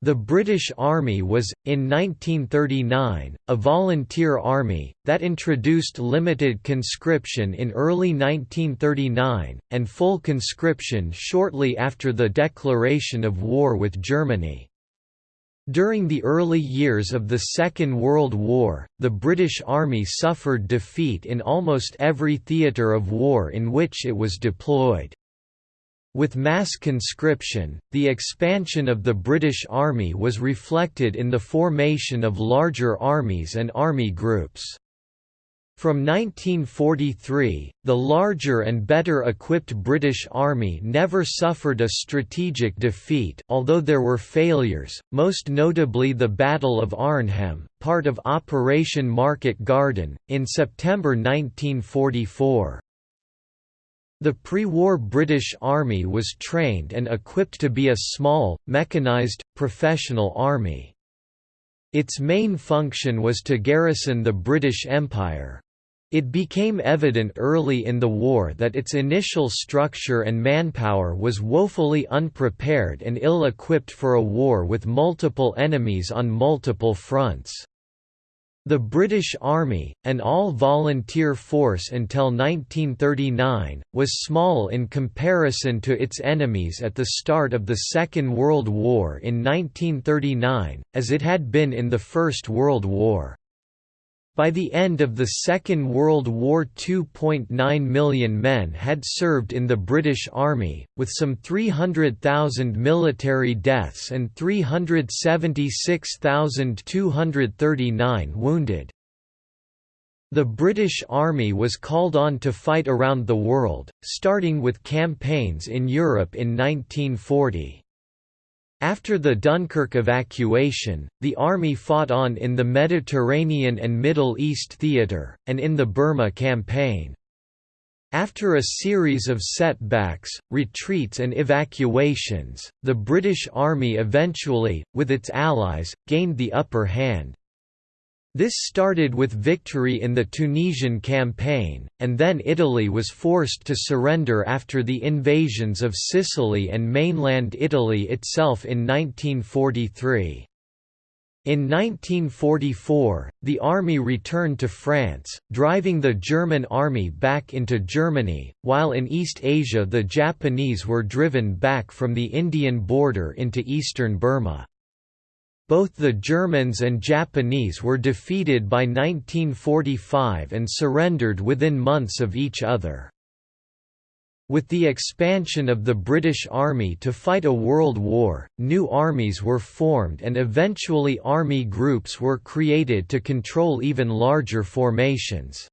The British Army was, in 1939, a volunteer army, that introduced limited conscription in early 1939, and full conscription shortly after the declaration of war with Germany. During the early years of the Second World War, the British Army suffered defeat in almost every theatre of war in which it was deployed. With mass conscription, the expansion of the British Army was reflected in the formation of larger armies and army groups. From 1943, the larger and better equipped British Army never suffered a strategic defeat although there were failures, most notably the Battle of Arnhem, part of Operation Market Garden, in September 1944. The pre-war British Army was trained and equipped to be a small, mechanised, professional army. Its main function was to garrison the British Empire. It became evident early in the war that its initial structure and manpower was woefully unprepared and ill-equipped for a war with multiple enemies on multiple fronts. The British Army, an all-volunteer force until 1939, was small in comparison to its enemies at the start of the Second World War in 1939, as it had been in the First World War. By the end of the Second World War 2.9 million men had served in the British Army, with some 300,000 military deaths and 376,239 wounded. The British Army was called on to fight around the world, starting with campaigns in Europe in 1940. After the Dunkirk evacuation, the army fought on in the Mediterranean and Middle East theatre, and in the Burma campaign. After a series of setbacks, retreats and evacuations, the British Army eventually, with its allies, gained the upper hand. This started with victory in the Tunisian campaign, and then Italy was forced to surrender after the invasions of Sicily and mainland Italy itself in 1943. In 1944, the army returned to France, driving the German army back into Germany, while in East Asia the Japanese were driven back from the Indian border into eastern Burma. Both the Germans and Japanese were defeated by 1945 and surrendered within months of each other. With the expansion of the British Army to fight a world war, new armies were formed and eventually army groups were created to control even larger formations.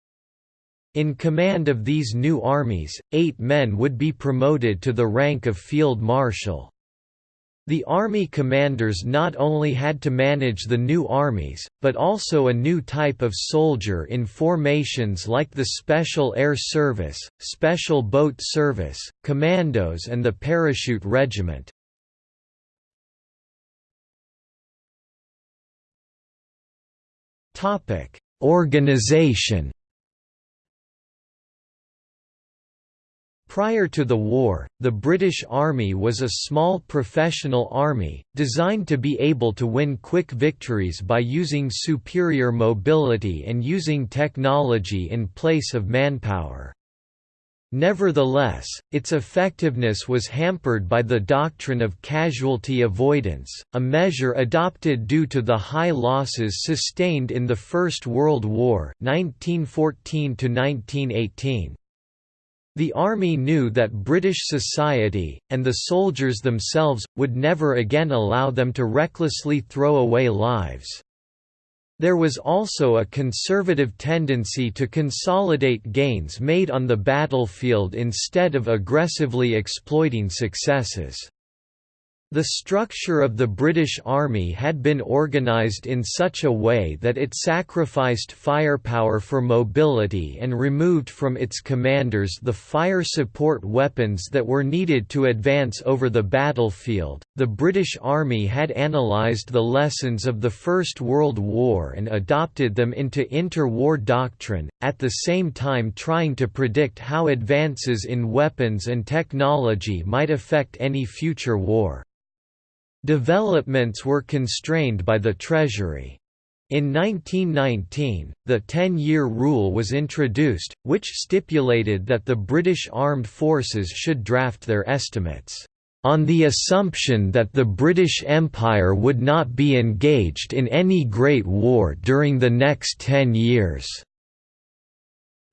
In command of these new armies, eight men would be promoted to the rank of field marshal. The army commanders not only had to manage the new armies, but also a new type of soldier in formations like the Special Air Service, Special Boat Service, Commandos and the Parachute Regiment. Organization Prior to the war, the British Army was a small professional army, designed to be able to win quick victories by using superior mobility and using technology in place of manpower. Nevertheless, its effectiveness was hampered by the doctrine of casualty avoidance, a measure adopted due to the high losses sustained in the First World War 1914 -1918. The army knew that British society, and the soldiers themselves, would never again allow them to recklessly throw away lives. There was also a conservative tendency to consolidate gains made on the battlefield instead of aggressively exploiting successes. The structure of the British Army had been organised in such a way that it sacrificed firepower for mobility and removed from its commanders the fire support weapons that were needed to advance over the battlefield. The British Army had analysed the lessons of the First World War and adopted them into inter-war doctrine, at the same time trying to predict how advances in weapons and technology might affect any future war. Developments were constrained by the Treasury. In 1919, the Ten-Year Rule was introduced, which stipulated that the British Armed Forces should draft their estimates, "...on the assumption that the British Empire would not be engaged in any great war during the next ten years."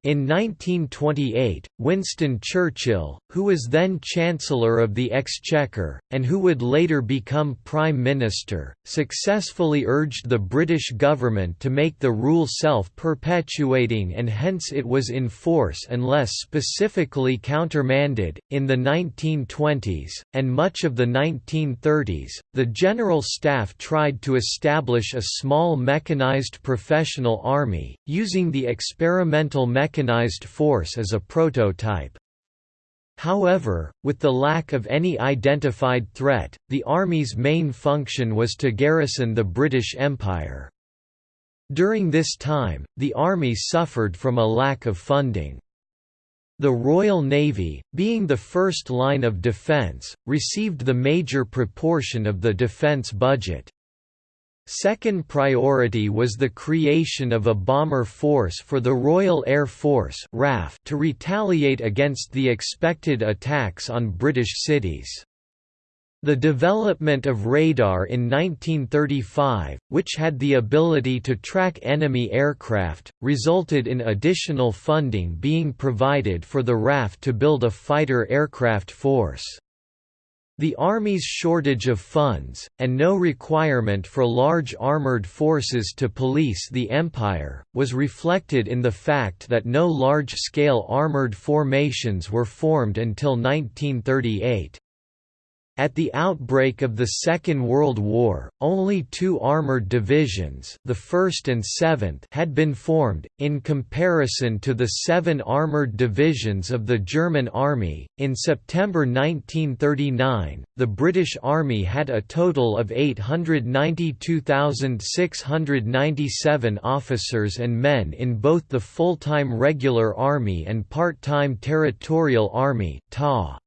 In 1928, Winston Churchill, who was then Chancellor of the Exchequer, and who would later become Prime Minister, successfully urged the British government to make the rule self-perpetuating and hence it was in force unless specifically countermanded. In the 1920s, and much of the 1930s, the General Staff tried to establish a small mechanized professional army, using the experimental mechanism mechanized force as a prototype. However, with the lack of any identified threat, the Army's main function was to garrison the British Empire. During this time, the Army suffered from a lack of funding. The Royal Navy, being the first line of defence, received the major proportion of the defence budget. Second priority was the creation of a bomber force for the Royal Air Force RAF to retaliate against the expected attacks on British cities. The development of radar in 1935, which had the ability to track enemy aircraft, resulted in additional funding being provided for the RAF to build a fighter aircraft force. The Army's shortage of funds, and no requirement for large armoured forces to police the Empire, was reflected in the fact that no large-scale armoured formations were formed until 1938. At the outbreak of the Second World War, only two armoured divisions the 1st and 7th had been formed, in comparison to the seven armoured divisions of the German Army. In September 1939, the British Army had a total of 892,697 officers and men in both the full-time regular army and part-time territorial army (TA).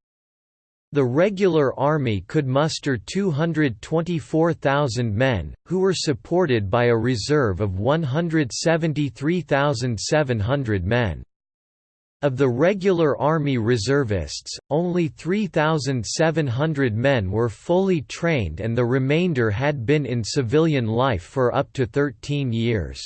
The regular army could muster 224,000 men, who were supported by a reserve of 173,700 men. Of the regular army reservists, only 3,700 men were fully trained and the remainder had been in civilian life for up to 13 years.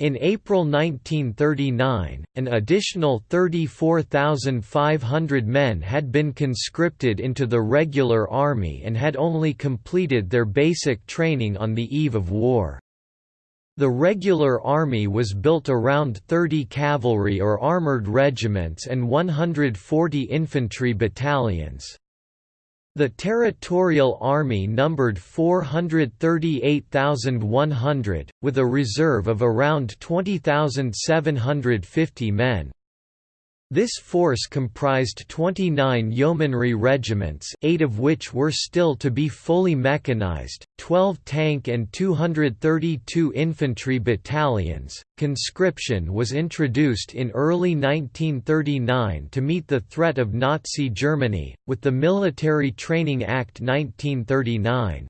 In April 1939, an additional 34,500 men had been conscripted into the regular army and had only completed their basic training on the eve of war. The regular army was built around 30 cavalry or armoured regiments and 140 infantry battalions. The Territorial Army numbered 438,100, with a reserve of around 20,750 men. This force comprised 29 yeomanry regiments eight of which were still to be fully mechanized, 12 tank and 232 infantry battalions. Conscription was introduced in early 1939 to meet the threat of Nazi Germany, with the Military Training Act 1939.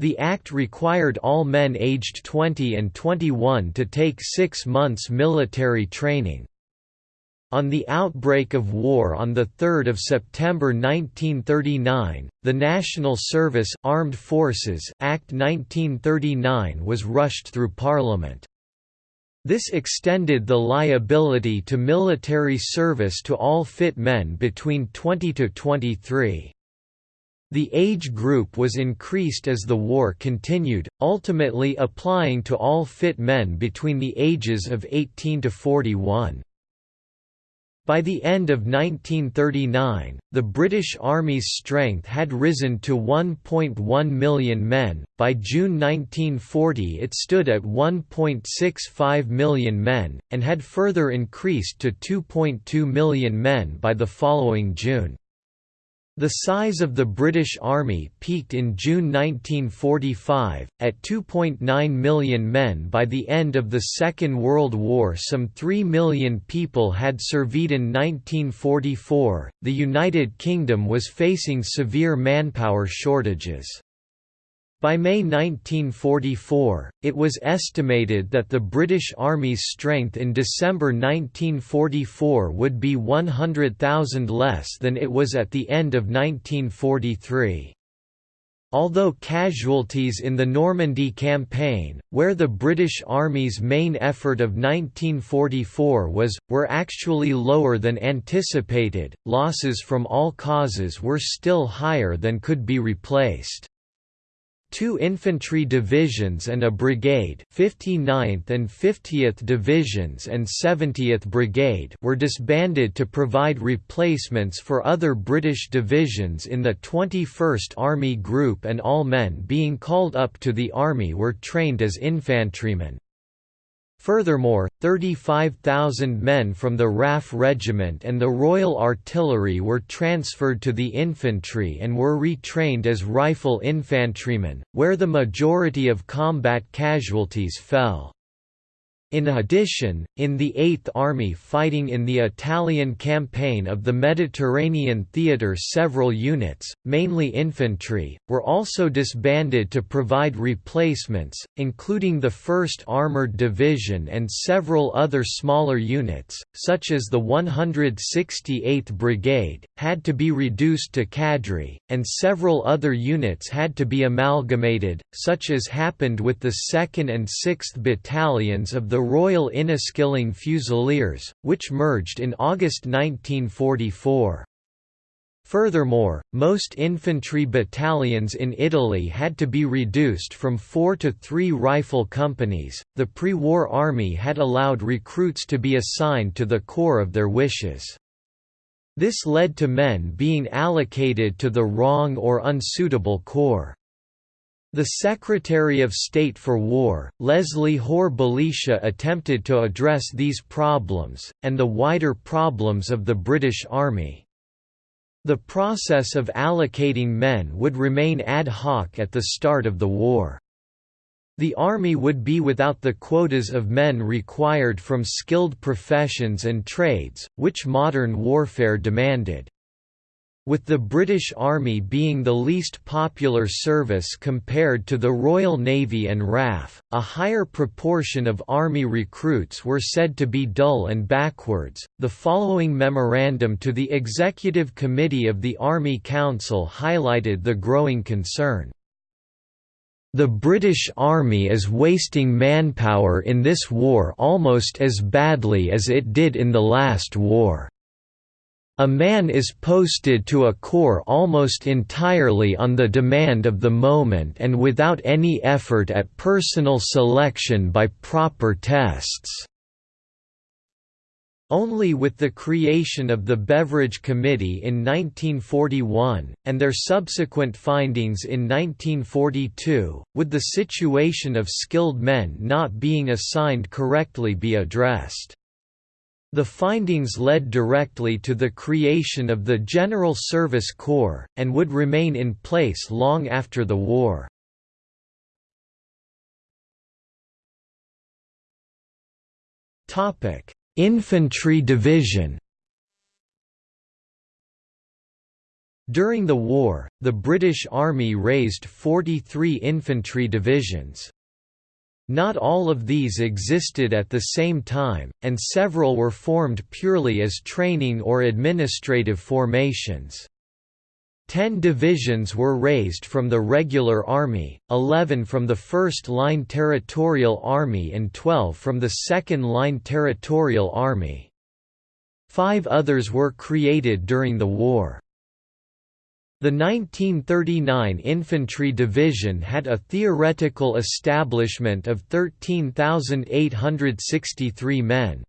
The act required all men aged 20 and 21 to take six months military training. On the outbreak of war on 3 September 1939, the National Service Armed Forces Act 1939 was rushed through Parliament. This extended the liability to military service to all fit men between 20 to 23. The age group was increased as the war continued, ultimately applying to all fit men between the ages of 18 to 41. By the end of 1939, the British Army's strength had risen to 1.1 million men, by June 1940 it stood at 1.65 million men, and had further increased to 2.2 million men by the following June. The size of the British Army peaked in June 1945, at 2.9 million men by the end of the Second World War some 3 million people had served in 1944, the United Kingdom was facing severe manpower shortages. By May 1944, it was estimated that the British Army's strength in December 1944 would be 100,000 less than it was at the end of 1943. Although casualties in the Normandy campaign, where the British Army's main effort of 1944 was, were actually lower than anticipated, losses from all causes were still higher than could be replaced. Two infantry divisions and a brigade 59th and 50th Divisions and 70th Brigade were disbanded to provide replacements for other British divisions in the 21st Army Group and all men being called up to the Army were trained as infantrymen. Furthermore, 35,000 men from the RAF Regiment and the Royal Artillery were transferred to the infantry and were retrained as rifle infantrymen, where the majority of combat casualties fell. In addition, in the Eighth Army fighting in the Italian campaign of the Mediterranean theatre several units, mainly infantry, were also disbanded to provide replacements, including the 1st Armoured Division and several other smaller units, such as the 168th Brigade, had to be reduced to cadre, and several other units had to be amalgamated, such as happened with the 2nd and 6th Battalions of the Royal Inniskilling Fusiliers, which merged in August 1944. Furthermore, most infantry battalions in Italy had to be reduced from four to three rifle companies. The pre war army had allowed recruits to be assigned to the corps of their wishes. This led to men being allocated to the wrong or unsuitable corps. The Secretary of State for War, Leslie Hore Belisha attempted to address these problems, and the wider problems of the British Army. The process of allocating men would remain ad hoc at the start of the war. The army would be without the quotas of men required from skilled professions and trades, which modern warfare demanded. With the British Army being the least popular service compared to the Royal Navy and RAF, a higher proportion of Army recruits were said to be dull and backwards. The following memorandum to the Executive Committee of the Army Council highlighted the growing concern. The British Army is wasting manpower in this war almost as badly as it did in the last war. A man is posted to a corps almost entirely on the demand of the moment and without any effort at personal selection by proper tests. Only with the creation of the Beveridge Committee in 1941, and their subsequent findings in 1942, would the situation of skilled men not being assigned correctly be addressed. The findings led directly to the creation of the General Service Corps, and would remain in place long after the war. Infantry Division During the war, the British Army raised 43 infantry divisions. Not all of these existed at the same time, and several were formed purely as training or administrative formations. Ten divisions were raised from the regular army, 11 from the 1st Line Territorial Army and 12 from the 2nd Line Territorial Army. Five others were created during the war. The 1939 Infantry Division had a theoretical establishment of 13,863 men.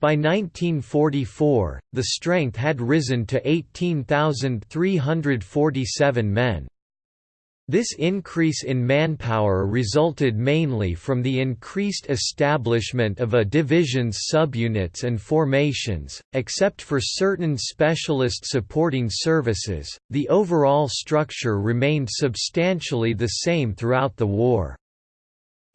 By 1944, the strength had risen to 18,347 men. This increase in manpower resulted mainly from the increased establishment of a division's subunits and formations, except for certain specialist supporting services, the overall structure remained substantially the same throughout the war.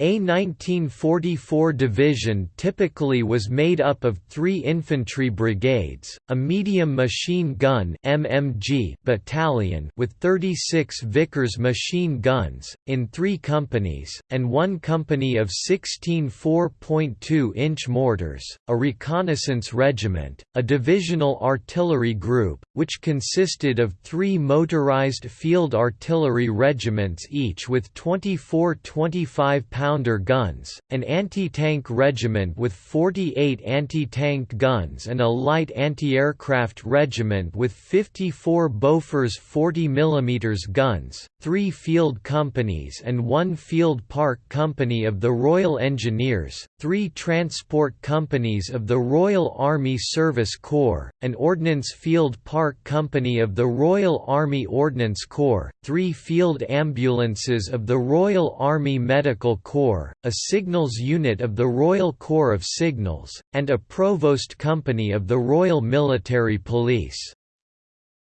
A 1944 division typically was made up of three infantry brigades, a medium machine gun MMG battalion with 36 Vickers machine guns, in three companies, and one company of 16 4.2-inch mortars, a reconnaissance regiment, a divisional artillery group, which consisted of three motorized field artillery regiments each with 24 25 pounder guns, an anti-tank regiment with 48 anti-tank guns and a light anti-aircraft regiment with 54 Bofors 40 mm guns, three field companies and one field park company of the Royal Engineers, three transport companies of the Royal Army Service Corps, an Ordnance Field Park Company of the Royal Army Ordnance Corps, three field ambulances of the Royal Army Medical Corps, a signals unit of the Royal Corps of Signals, and a provost company of the Royal Military Police.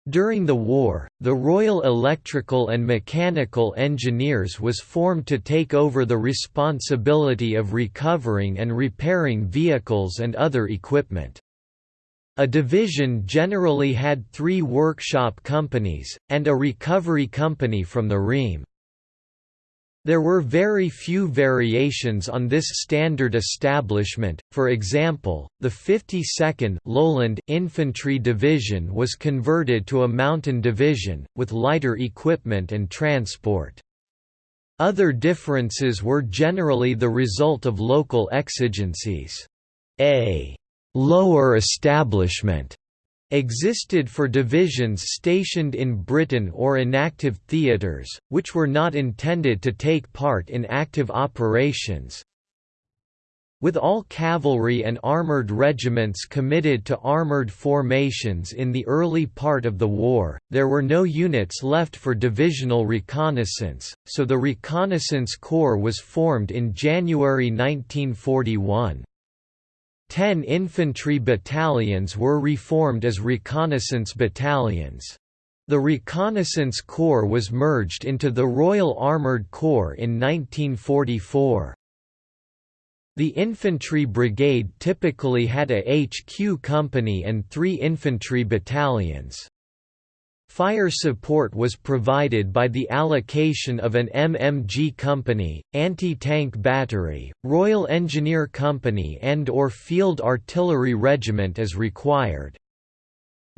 During the war, the Royal Electrical and Mechanical Engineers was formed to take over the responsibility of recovering and repairing vehicles and other equipment. A division generally had three workshop companies, and a recovery company from the REME. There were very few variations on this standard establishment, for example, the 52nd Lowland Infantry Division was converted to a mountain division, with lighter equipment and transport. Other differences were generally the result of local exigencies. A «lower establishment» existed for divisions stationed in Britain or inactive theatres, which were not intended to take part in active operations. With all cavalry and armoured regiments committed to armoured formations in the early part of the war, there were no units left for divisional reconnaissance, so the Reconnaissance Corps was formed in January 1941. Ten infantry battalions were reformed as reconnaissance battalions. The Reconnaissance Corps was merged into the Royal Armoured Corps in 1944. The infantry brigade typically had a HQ company and three infantry battalions. Fire support was provided by the allocation of an MMG company, anti-tank battery, Royal Engineer Company and or Field Artillery Regiment as required.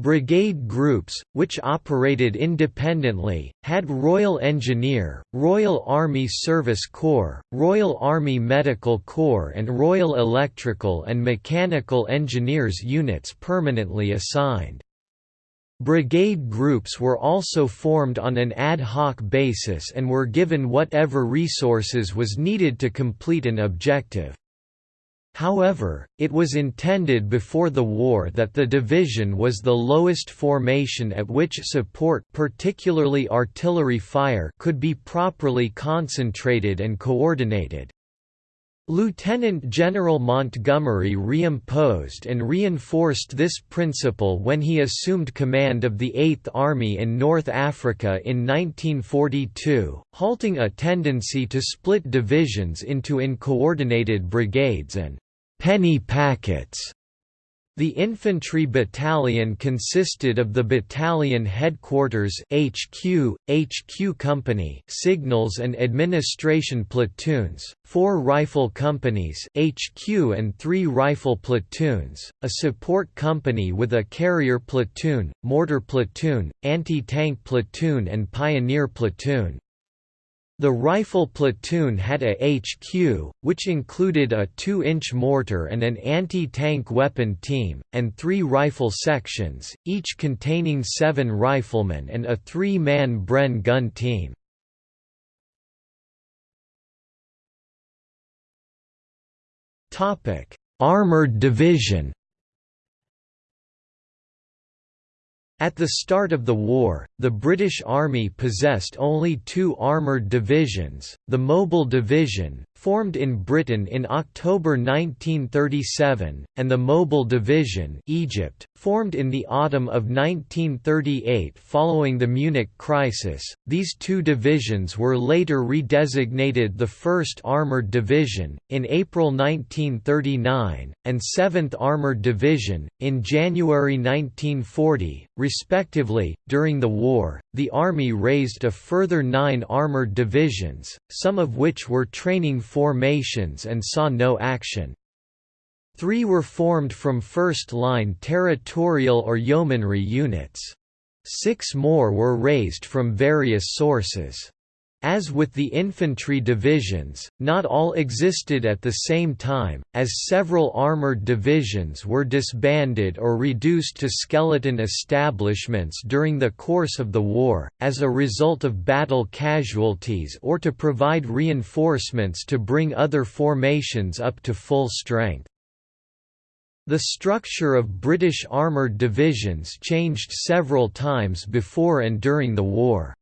Brigade groups, which operated independently, had Royal Engineer, Royal Army Service Corps, Royal Army Medical Corps and Royal Electrical and Mechanical Engineers units permanently assigned. Brigade groups were also formed on an ad hoc basis and were given whatever resources was needed to complete an objective. However, it was intended before the war that the division was the lowest formation at which support particularly artillery fire could be properly concentrated and coordinated. Lieutenant General Montgomery reimposed and reinforced this principle when he assumed command of the Eighth Army in North Africa in 1942, halting a tendency to split divisions into uncoordinated brigades and «penny packets» The infantry battalion consisted of the battalion headquarters HQ, HQ company, signals and administration platoons, four rifle companies HQ and three rifle platoons, a support company with a carrier platoon, mortar platoon, anti-tank platoon and pioneer platoon. The rifle platoon had a HQ, which included a 2-inch mortar and an anti-tank weapon team, and three rifle sections, each containing seven riflemen and a three-man Bren gun team. Armored division At the start of the war, the British Army possessed only two armoured divisions, the Mobile Division, formed in Britain in October 1937, and the Mobile Division Egypt, formed in the autumn of 1938 following the Munich crisis. These two divisions were later redesignated the 1st Armored Division in April 1939 and 7th Armored Division in January 1940, respectively. During the war, the army raised a further 9 armored divisions, some of which were training formations and saw no action. Three were formed from first-line territorial or yeomanry units. Six more were raised from various sources. As with the infantry divisions, not all existed at the same time, as several armored divisions were disbanded or reduced to skeleton establishments during the course of the war, as a result of battle casualties or to provide reinforcements to bring other formations up to full strength. The structure of British armoured divisions changed several times before and during the war.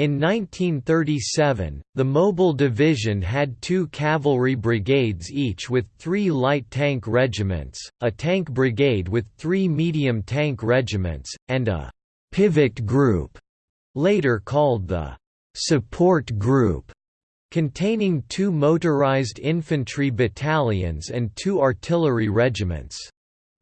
In 1937, the Mobile Division had two cavalry brigades each with three light tank regiments, a tank brigade with three medium tank regiments, and a «pivot group», later called the «support group», containing two motorized infantry battalions and two artillery regiments.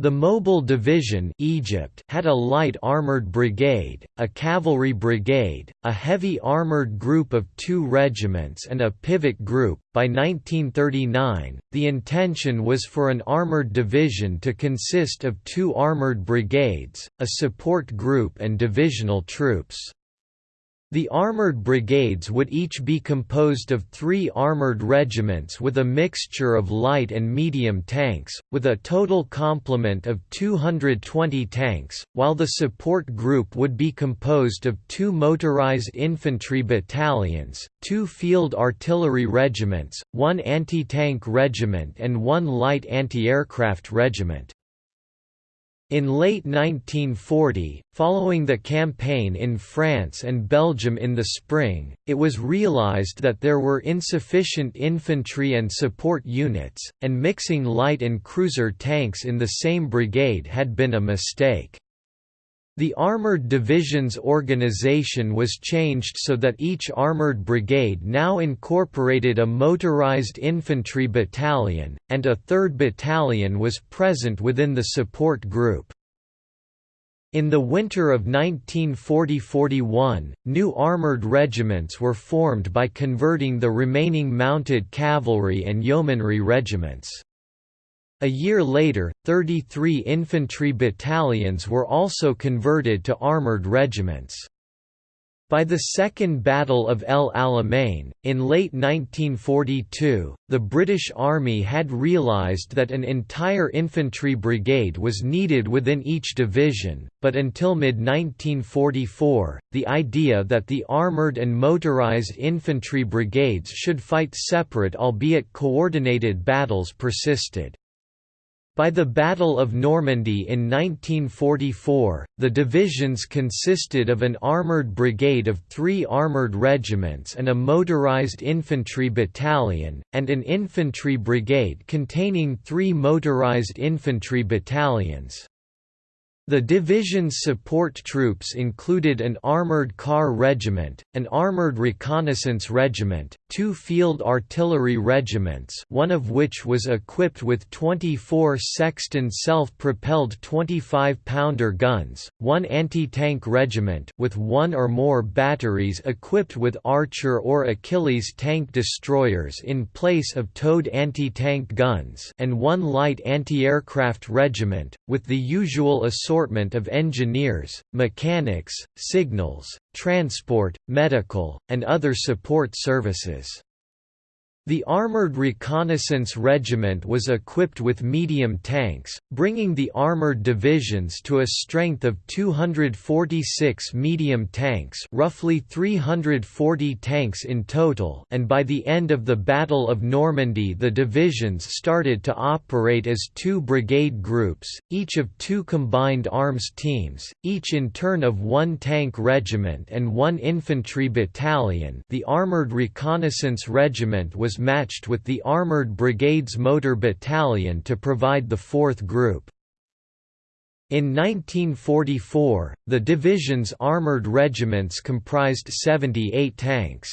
The Mobile Division Egypt had a light armored brigade, a cavalry brigade, a heavy armored group of two regiments and a pivot group. By 1939, the intention was for an armored division to consist of two armored brigades, a support group and divisional troops. The armoured brigades would each be composed of three armoured regiments with a mixture of light and medium tanks, with a total complement of 220 tanks, while the support group would be composed of two motorised infantry battalions, two field artillery regiments, one anti-tank regiment and one light anti-aircraft regiment. In late 1940, following the campaign in France and Belgium in the spring, it was realized that there were insufficient infantry and support units, and mixing light and cruiser tanks in the same brigade had been a mistake. The Armored Divisions organization was changed so that each armored brigade now incorporated a motorized infantry battalion, and a third battalion was present within the support group. In the winter of 1940–41, new armoured regiments were formed by converting the remaining mounted cavalry and yeomanry regiments. A year later, 33 infantry battalions were also converted to armoured regiments. By the Second Battle of El Alamein, in late 1942, the British Army had realised that an entire infantry brigade was needed within each division, but until mid-1944, the idea that the armoured and motorised infantry brigades should fight separate albeit coordinated battles persisted. By the Battle of Normandy in 1944, the divisions consisted of an armoured brigade of three armoured regiments and a motorised infantry battalion, and an infantry brigade containing three motorised infantry battalions. The division's support troops included an armored car regiment, an armored reconnaissance regiment, two field artillery regiments one of which was equipped with 24 Sexton self-propelled 25-pounder guns, one anti-tank regiment with one or more batteries equipped with Archer or Achilles tank destroyers in place of towed anti-tank guns and one light anti-aircraft regiment, with the usual assortment assortment of engineers, mechanics, signals, transport, medical, and other support services. The Armored Reconnaissance Regiment was equipped with medium tanks, bringing the armored divisions to a strength of 246 medium tanks roughly 340 tanks in total and by the end of the Battle of Normandy the divisions started to operate as two brigade groups, each of two combined arms teams, each in turn of one tank regiment and one infantry battalion. The Armored Reconnaissance Regiment was matched with the Armoured Brigades Motor Battalion to provide the fourth group. In 1944, the division's armoured regiments comprised 78 tanks.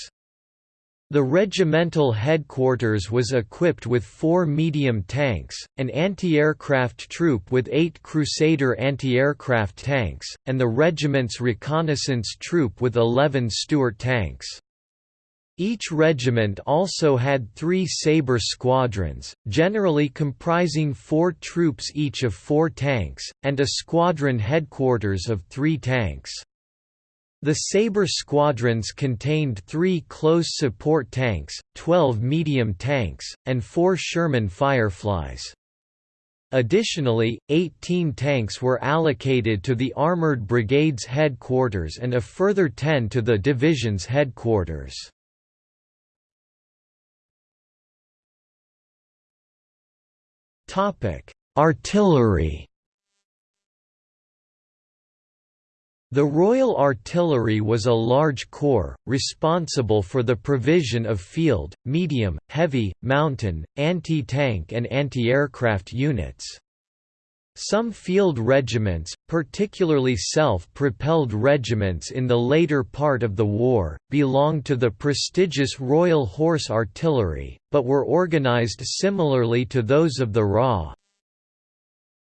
The regimental headquarters was equipped with four medium tanks, an anti-aircraft troop with eight Crusader anti-aircraft tanks, and the regiment's reconnaissance troop with 11 Stuart tanks. Each regiment also had three Sabre squadrons, generally comprising four troops each of four tanks, and a squadron headquarters of three tanks. The Sabre squadrons contained three close support tanks, 12 medium tanks, and four Sherman Fireflies. Additionally, 18 tanks were allocated to the Armored Brigade's headquarters and a further 10 to the division's headquarters. Topic: Artillery. The Royal Artillery was a large corps, responsible for the provision of field, medium, heavy, mountain, anti-tank and anti-aircraft units. Some field regiments, particularly self-propelled regiments in the later part of the war, belonged to the prestigious Royal Horse Artillery, but were organised similarly to those of the RA,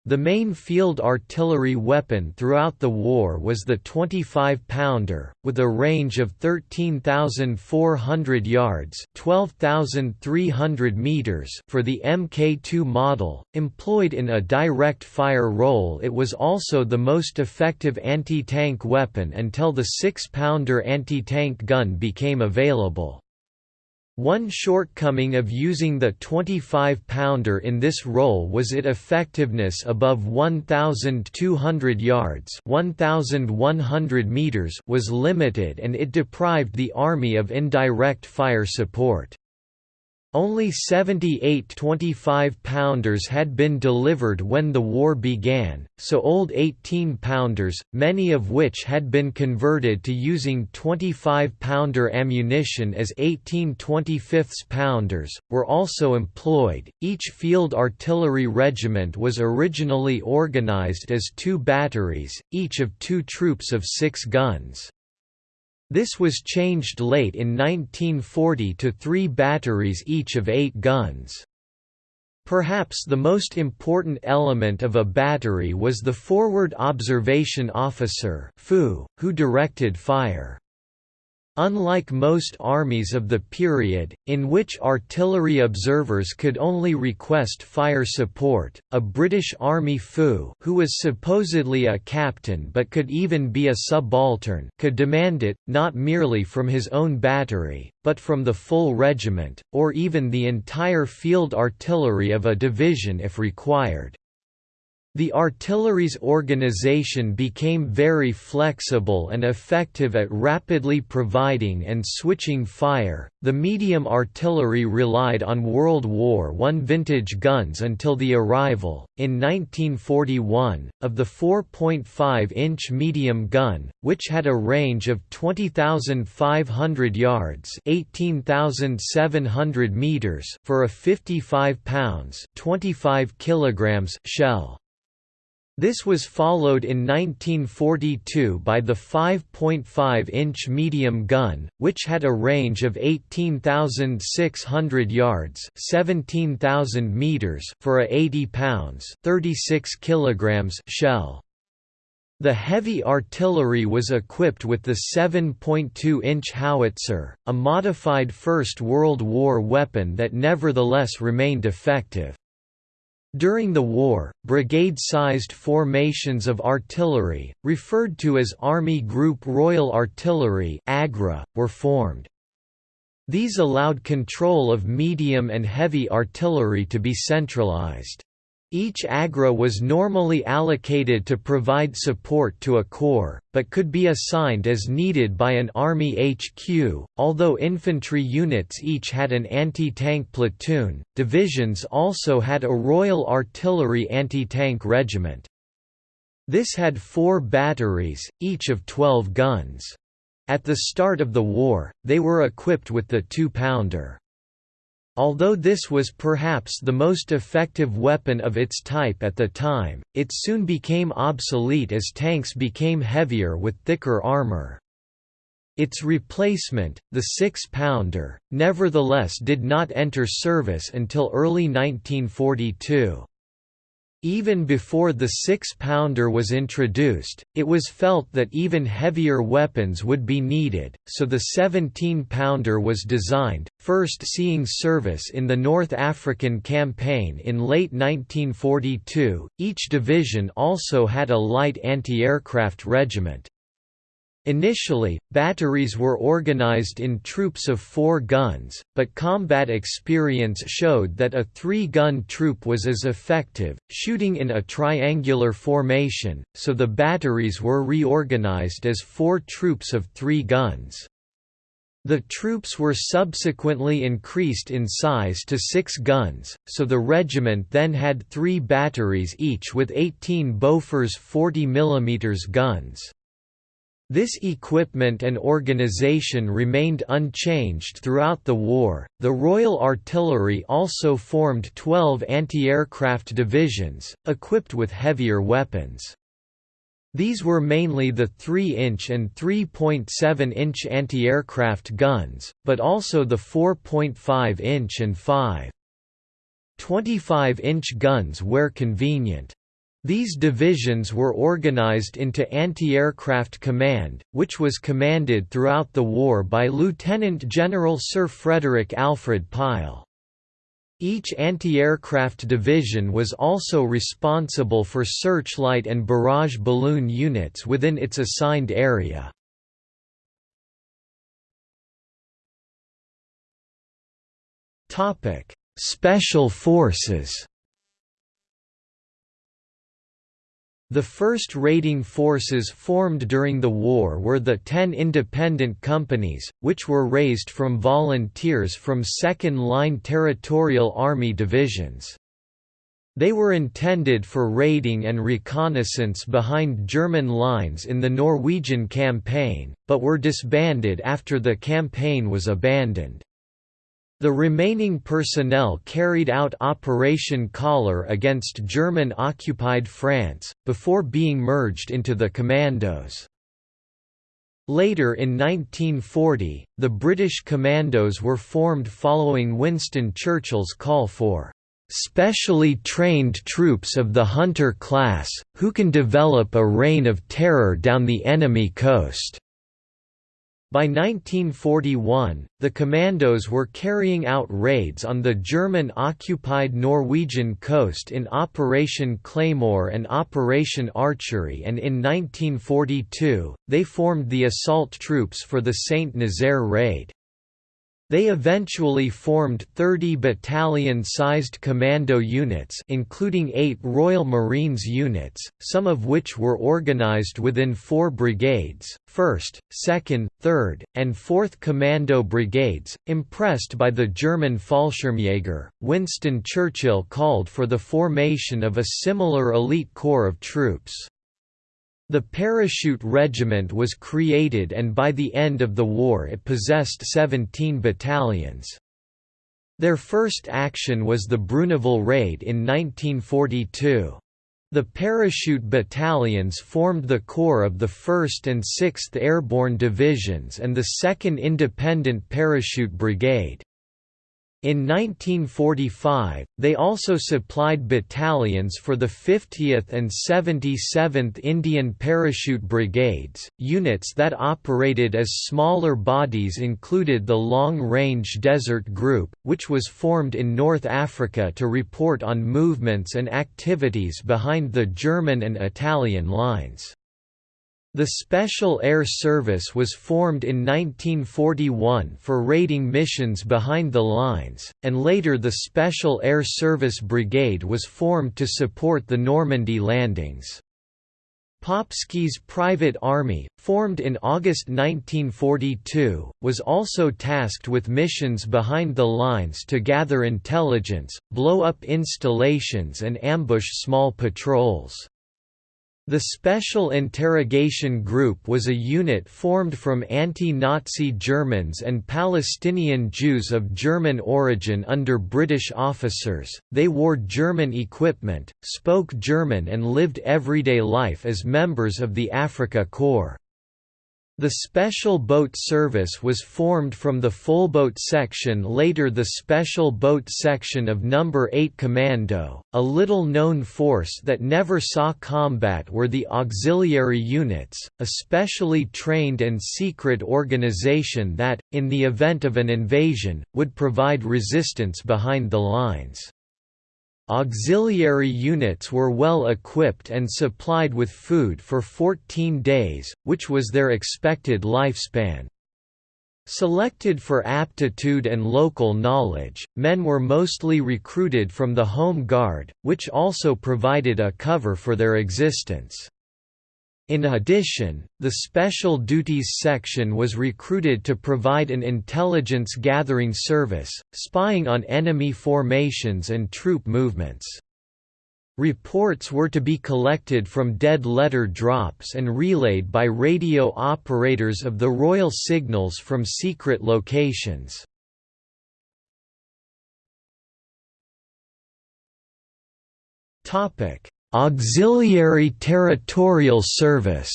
the main field artillery weapon throughout the war was the 25-pounder, with a range of 13,400 yards (12,300 meters) for the Mk2 model. Employed in a direct fire role, it was also the most effective anti-tank weapon until the 6-pounder anti-tank gun became available. One shortcoming of using the 25-pounder in this role was its effectiveness above 1,200 yards 1,100 meters was limited and it deprived the Army of indirect fire support. Only 78 25-pounders had been delivered when the war began, so old 18-pounders, many of which had been converted to using 25-pounder ammunition as 18 25-pounders, were also employed. Each field artillery regiment was originally organized as two batteries, each of two troops of six guns. This was changed late in 1940 to three batteries each of eight guns. Perhaps the most important element of a battery was the forward observation officer who directed fire. Unlike most armies of the period, in which artillery observers could only request fire support, a British Army FOO who was supposedly a captain but could even be a subaltern could demand it, not merely from his own battery, but from the full regiment, or even the entire field artillery of a division if required. The artillery's organization became very flexible and effective at rapidly providing and switching fire. The medium artillery relied on World War I vintage guns until the arrival, in 1941, of the 4.5 inch medium gun, which had a range of 20,500 yards (18,700 meters) for a 55 pounds (25 kilograms) shell. This was followed in 1942 by the 5.5-inch medium gun, which had a range of 18,600 yards (17,000 meters) for a 80 pounds (36 kilograms) shell. The heavy artillery was equipped with the 7.2-inch howitzer, a modified First World War weapon that nevertheless remained effective. During the war, brigade-sized formations of artillery, referred to as Army Group Royal Artillery AGRA, were formed. These allowed control of medium and heavy artillery to be centralized. Each AGRA was normally allocated to provide support to a corps, but could be assigned as needed by an Army HQ, although infantry units each had an anti-tank platoon, divisions also had a Royal Artillery anti-tank regiment. This had four batteries, each of 12 guns. At the start of the war, they were equipped with the two-pounder. Although this was perhaps the most effective weapon of its type at the time, it soon became obsolete as tanks became heavier with thicker armor. Its replacement, the six-pounder, nevertheless did not enter service until early 1942. Even before the six-pounder was introduced, it was felt that even heavier weapons would be needed, so the 17-pounder was designed, first seeing service in the North African Campaign in late 1942. Each division also had a light anti-aircraft regiment. Initially, batteries were organized in troops of four guns, but combat experience showed that a three-gun troop was as effective, shooting in a triangular formation, so the batteries were reorganized as four troops of three guns. The troops were subsequently increased in size to six guns, so the regiment then had three batteries each with 18 Bofors 40 mm guns. This equipment and organization remained unchanged throughout the war. The Royal Artillery also formed 12 anti aircraft divisions, equipped with heavier weapons. These were mainly the 3-inch and 3.7-inch anti-aircraft guns, but also the 4.5-inch and 5.25-inch guns where convenient. These divisions were organized into Anti-Aircraft Command, which was commanded throughout the war by Lieutenant General Sir Frederick Alfred Pile. Each anti-aircraft division was also responsible for searchlight and barrage balloon units within its assigned area. Special Forces The first raiding forces formed during the war were the ten independent companies, which were raised from volunteers from second-line Territorial Army divisions. They were intended for raiding and reconnaissance behind German lines in the Norwegian campaign, but were disbanded after the campaign was abandoned. The remaining personnel carried out Operation Collar against German-occupied France, before being merged into the Commandos. Later in 1940, the British Commandos were formed following Winston Churchill's call for specially trained troops of the hunter class, who can develop a reign of terror down the enemy coast. By 1941, the commandos were carrying out raids on the German-occupied Norwegian coast in Operation Claymore and Operation Archery and in 1942, they formed the assault troops for the Saint-Nazaire raid. They eventually formed 30 battalion-sized commando units including eight Royal Marines units, some of which were organized within four brigades, 1st, 2nd, 3rd, and 4th Commando Brigades. Impressed by the German Fallschirmjäger, Winston Churchill called for the formation of a similar elite corps of troops. The Parachute Regiment was created and by the end of the war it possessed 17 battalions. Their first action was the Bruneval Raid in 1942. The parachute battalions formed the core of the 1st and 6th Airborne Divisions and the 2nd Independent Parachute Brigade. In 1945, they also supplied battalions for the 50th and 77th Indian Parachute Brigades. Units that operated as smaller bodies included the Long Range Desert Group, which was formed in North Africa to report on movements and activities behind the German and Italian lines. The Special Air Service was formed in 1941 for raiding missions behind the lines, and later the Special Air Service Brigade was formed to support the Normandy landings. Popski's private army, formed in August 1942, was also tasked with missions behind the lines to gather intelligence, blow up installations and ambush small patrols. The Special Interrogation Group was a unit formed from anti-Nazi Germans and Palestinian Jews of German origin under British officers. They wore German equipment, spoke German and lived everyday life as members of the Afrika Korps. The Special Boat Service was formed from the Folbot Section later the Special Boat Section of No. 8 Commando. A little-known force that never saw combat were the Auxiliary Units, a specially trained and secret organization that, in the event of an invasion, would provide resistance behind the lines. Auxiliary units were well equipped and supplied with food for 14 days, which was their expected lifespan. Selected for aptitude and local knowledge, men were mostly recruited from the Home Guard, which also provided a cover for their existence. In addition, the Special Duties Section was recruited to provide an intelligence gathering service, spying on enemy formations and troop movements. Reports were to be collected from dead letter drops and relayed by radio operators of the Royal Signals from secret locations. Topic: Auxiliary Territorial Service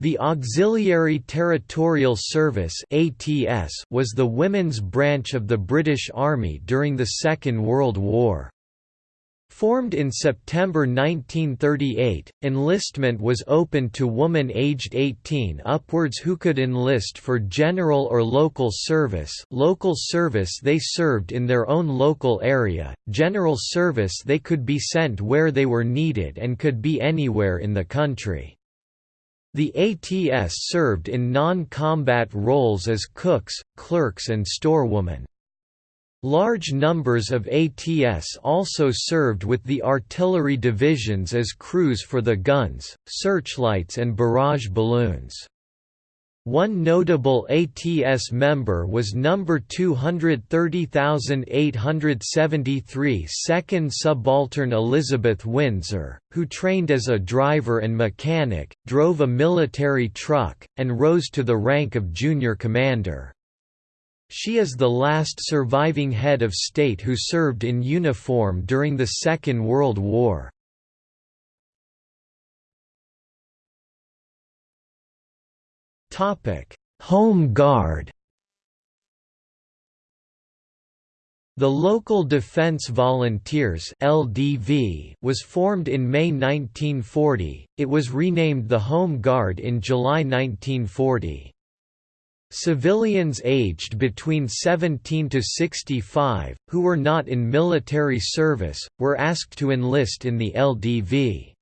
The Auxiliary Territorial Service was the women's branch of the British Army during the Second World War. Formed in September 1938, enlistment was open to women aged 18 upwards who could enlist for general or local service local service they served in their own local area, general service they could be sent where they were needed and could be anywhere in the country. The ATS served in non-combat roles as cooks, clerks and storewomen. Large numbers of ATS also served with the artillery divisions as crews for the guns, searchlights and barrage balloons. One notable ATS member was No. 230873 Second Subaltern Elizabeth Windsor, who trained as a driver and mechanic, drove a military truck, and rose to the rank of junior commander. She is the last surviving head of state who served in uniform during the Second World War. Home Guard The Local Defense Volunteers (LDV) was formed in May 1940. It was renamed the Home Guard in July 1940. Civilians aged between 17 to 65, who were not in military service, were asked to enlist in the LDV.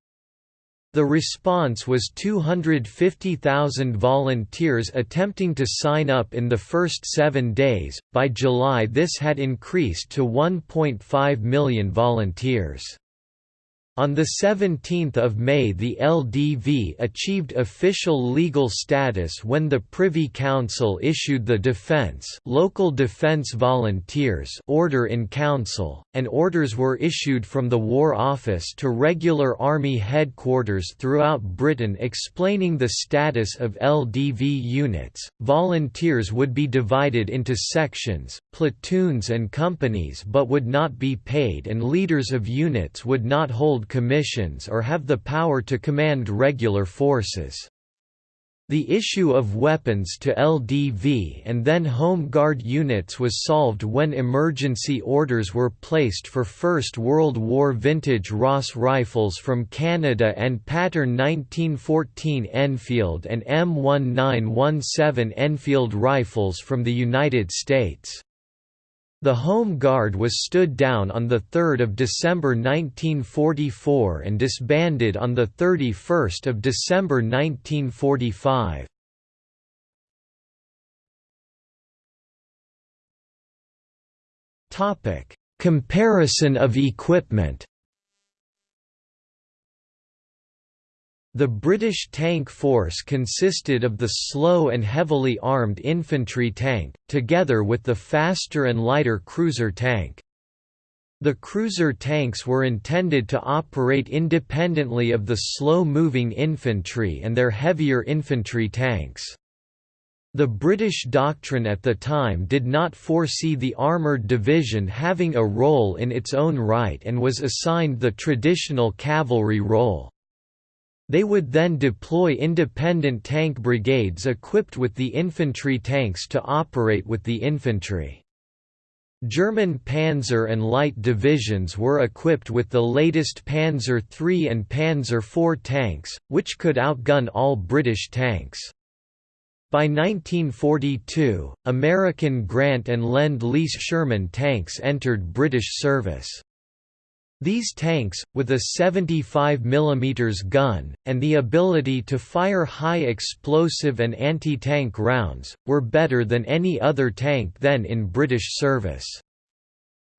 The response was 250,000 volunteers attempting to sign up in the first seven days. By July, this had increased to 1.5 million volunteers. On 17 May the LDV achieved official legal status when the Privy Council issued the Defence Local Defence Volunteers Order in Council, and orders were issued from the War Office to regular Army headquarters throughout Britain explaining the status of LDV units. Volunteers would be divided into sections, platoons and companies but would not be paid and leaders of units would not hold commissions or have the power to command regular forces. The issue of weapons to LDV and then Home Guard units was solved when emergency orders were placed for First World War vintage Ross rifles from Canada and pattern 1914 Enfield and M1917 Enfield rifles from the United States. The Home Guard was stood down on 3 December 1944 and disbanded on 31 December 1945. Comparison of equipment The British tank force consisted of the slow and heavily armed infantry tank, together with the faster and lighter cruiser tank. The cruiser tanks were intended to operate independently of the slow-moving infantry and their heavier infantry tanks. The British doctrine at the time did not foresee the armoured division having a role in its own right and was assigned the traditional cavalry role. They would then deploy independent tank brigades equipped with the infantry tanks to operate with the infantry. German Panzer and Light divisions were equipped with the latest Panzer III and Panzer IV tanks, which could outgun all British tanks. By 1942, American Grant and Lend-Lease Sherman tanks entered British service. These tanks, with a 75 mm gun, and the ability to fire high explosive and anti-tank rounds, were better than any other tank then in British service.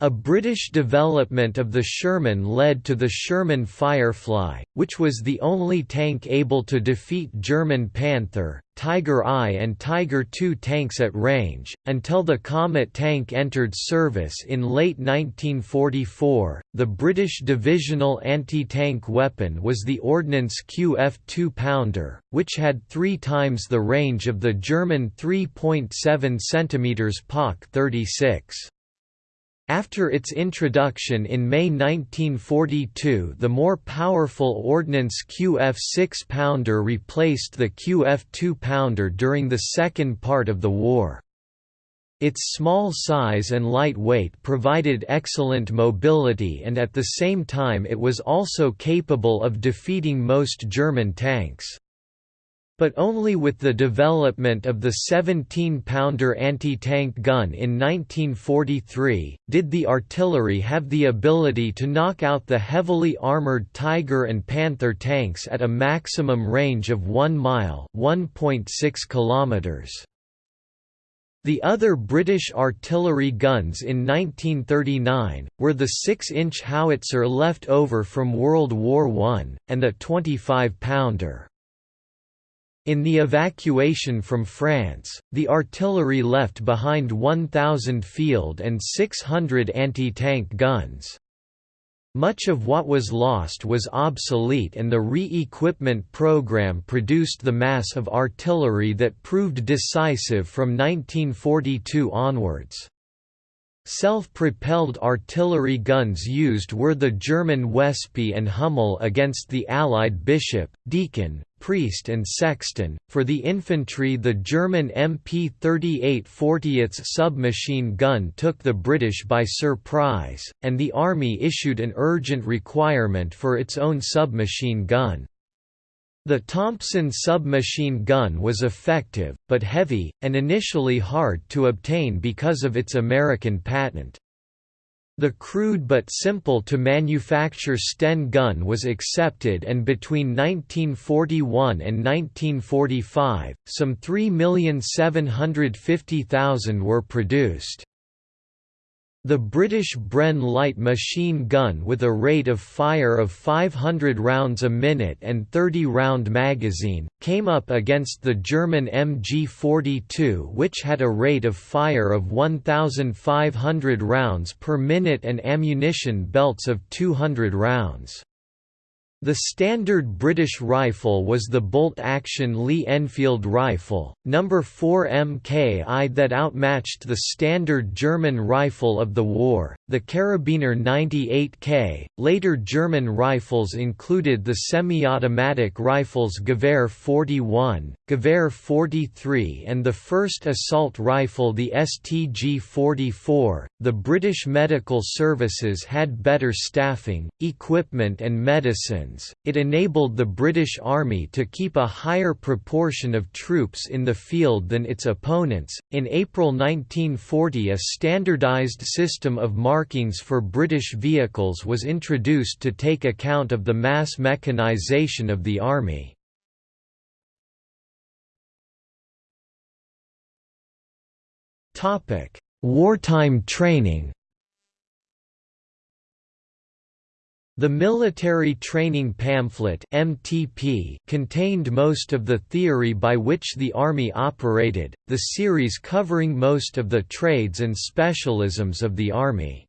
A British development of the Sherman led to the Sherman Firefly, which was the only tank able to defeat German Panther, Tiger I and Tiger II tanks at range, until the Comet tank entered service in late 1944. The British divisional anti tank weapon was the Ordnance QF 2 pounder, which had three times the range of the German 3.7 cm PaK 36. After its introduction in May 1942 the more powerful Ordnance QF 6-pounder replaced the QF 2-pounder during the second part of the war. Its small size and light weight provided excellent mobility and at the same time it was also capable of defeating most German tanks but only with the development of the 17-pounder anti-tank gun in 1943, did the artillery have the ability to knock out the heavily armored Tiger and Panther tanks at a maximum range of 1 mile 1.6 kilometers. The other British artillery guns in 1939, were the 6-inch howitzer left over from World War I, and the 25-pounder. In the evacuation from France, the artillery left behind 1,000 field and 600 anti-tank guns. Much of what was lost was obsolete and the re-equipment program produced the mass of artillery that proved decisive from 1942 onwards. Self-propelled artillery guns used were the German Wespe and Hummel against the Allied Bishop, Deacon, Priest and Sexton. For the infantry the German MP-38 40th submachine gun took the British by surprise, and the Army issued an urgent requirement for its own submachine gun. The Thompson submachine gun was effective, but heavy, and initially hard to obtain because of its American patent. The crude but simple to manufacture Sten gun was accepted and between 1941 and 1945, some 3,750,000 were produced. The British Bren light machine gun with a rate of fire of 500 rounds a minute and 30-round magazine, came up against the German MG42 which had a rate of fire of 1,500 rounds per minute and ammunition belts of 200 rounds. The standard British rifle was the bolt-action Lee-Enfield rifle, No. 4 MKI that outmatched the standard German rifle of the war, the Karabiner 98K. Later German rifles included the semi-automatic rifles Gewehr 41, Gewehr 43 and the first assault rifle the STG-44. The British medical services had better staffing, equipment and medicines. it enabled the British Army to keep a higher proportion of troops in the field than its opponents. In April 1940, a standardized system of markings for British vehicles was introduced to take account of the mass mechanization of the Army. Wartime training The Military Training Pamphlet (MTP) contained most of the theory by which the Army operated, the series covering most of the trades and specialisms of the Army.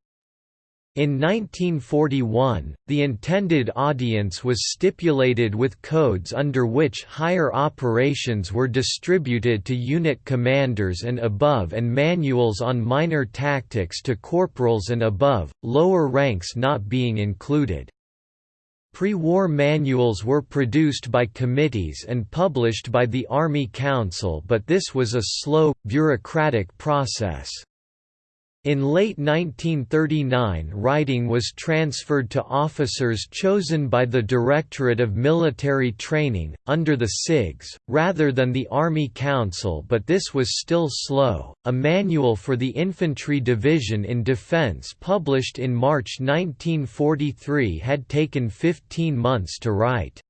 In 1941, the intended audience was stipulated with codes under which higher operations were distributed to unit commanders and above and manuals on minor tactics to corporals and above, lower ranks not being included. Pre-war manuals were produced by committees and published by the Army Council but this was a slow, bureaucratic process. In late 1939 writing was transferred to officers chosen by the Directorate of Military Training, under the CIGS, rather than the Army Council but this was still slow. A manual for the Infantry Division in Defense published in March 1943 had taken 15 months to write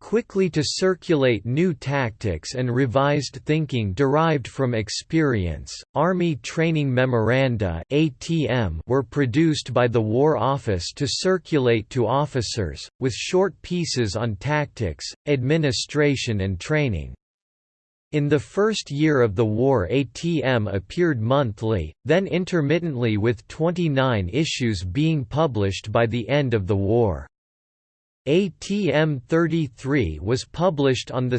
quickly to circulate new tactics and revised thinking derived from experience. Army Training Memoranda (ATM) were produced by the War Office to circulate to officers with short pieces on tactics, administration and training. In the first year of the war ATM appeared monthly, then intermittently with 29 issues being published by the end of the war. ATM 33 was published on 2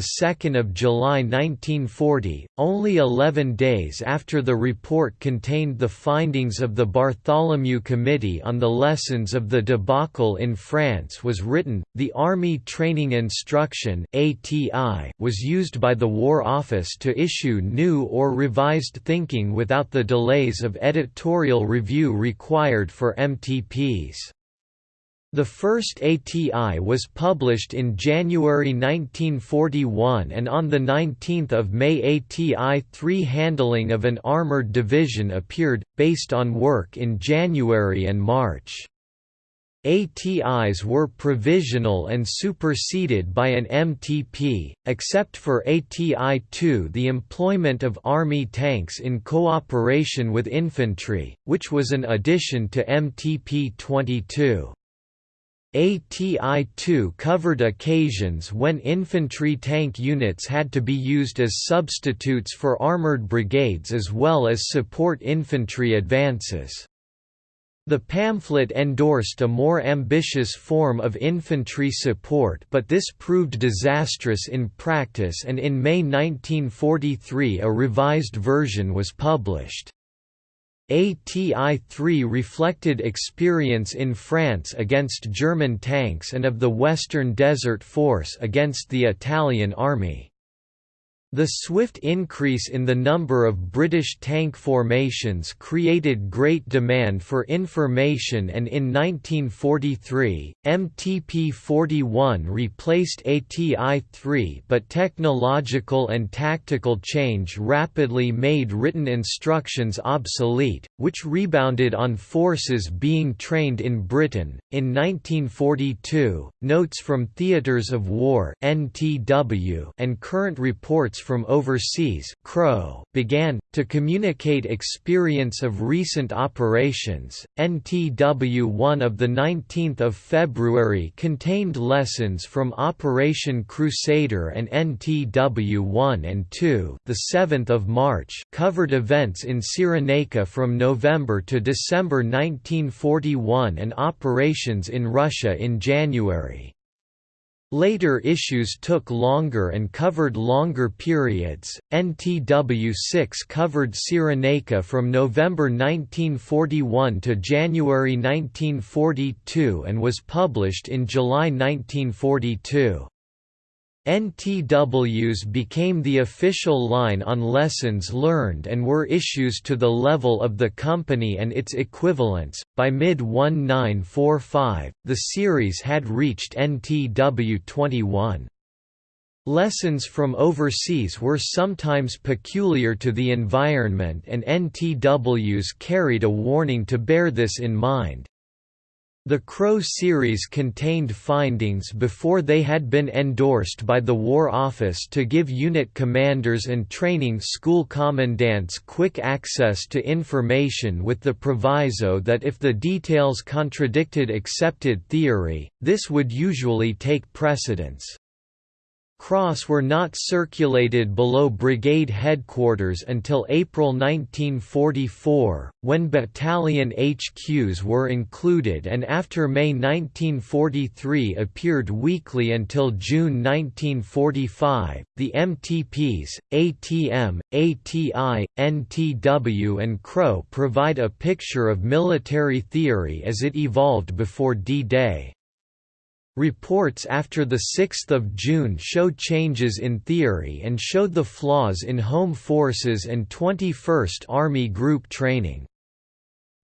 July 1940, only 11 days after the report contained the findings of the Bartholomew Committee on the lessons of the debacle in France was written. The Army Training Instruction (ATI) was used by the War Office to issue new or revised thinking without the delays of editorial review required for MTPs. The first ATI was published in January 1941 and on 19 May ATI 3 Handling of an Armored Division appeared, based on work in January and March. ATIs were provisional and superseded by an MTP, except for ATI-2 the employment of Army tanks in cooperation with infantry, which was an addition to MTP-22. ATI-2 covered occasions when infantry tank units had to be used as substitutes for armored brigades as well as support infantry advances. The pamphlet endorsed a more ambitious form of infantry support but this proved disastrous in practice and in May 1943 a revised version was published. ATI-3 reflected experience in France against German tanks and of the Western Desert Force against the Italian Army. The swift increase in the number of British tank formations created great demand for information and in 1943, MTP-41 replaced ATI-3 but technological and tactical change rapidly made written instructions obsolete, which rebounded on forces being trained in Britain. In 1942, Notes from Theatres of War and current reports from overseas CRO began, to communicate experience of recent operations. NTW 1 of 19 February contained lessons from Operation Crusader and NTW 1 and 2 7 March covered events in Cyrenaica from November to December 1941 and operations in Russia in January. Later issues took longer and covered longer periods. NTW 6 covered Cyrenaica from November 1941 to January 1942 and was published in July 1942. NTWs became the official line on lessons learned and were issues to the level of the company and its equivalents. By mid 1945, the series had reached NTW 21. Lessons from overseas were sometimes peculiar to the environment and NTWs carried a warning to bear this in mind. The CRO series contained findings before they had been endorsed by the War Office to give unit commanders and training school commandants quick access to information with the proviso that if the details contradicted accepted theory, this would usually take precedence. CROs were not circulated below brigade headquarters until April 1944, when battalion HQs were included and after May 1943 appeared weekly until June 1945. The MTPs, ATM, ATI, NTW and CRO provide a picture of military theory as it evolved before D-Day. Reports after 6 June showed changes in theory and showed the flaws in Home Forces and 21st Army Group training.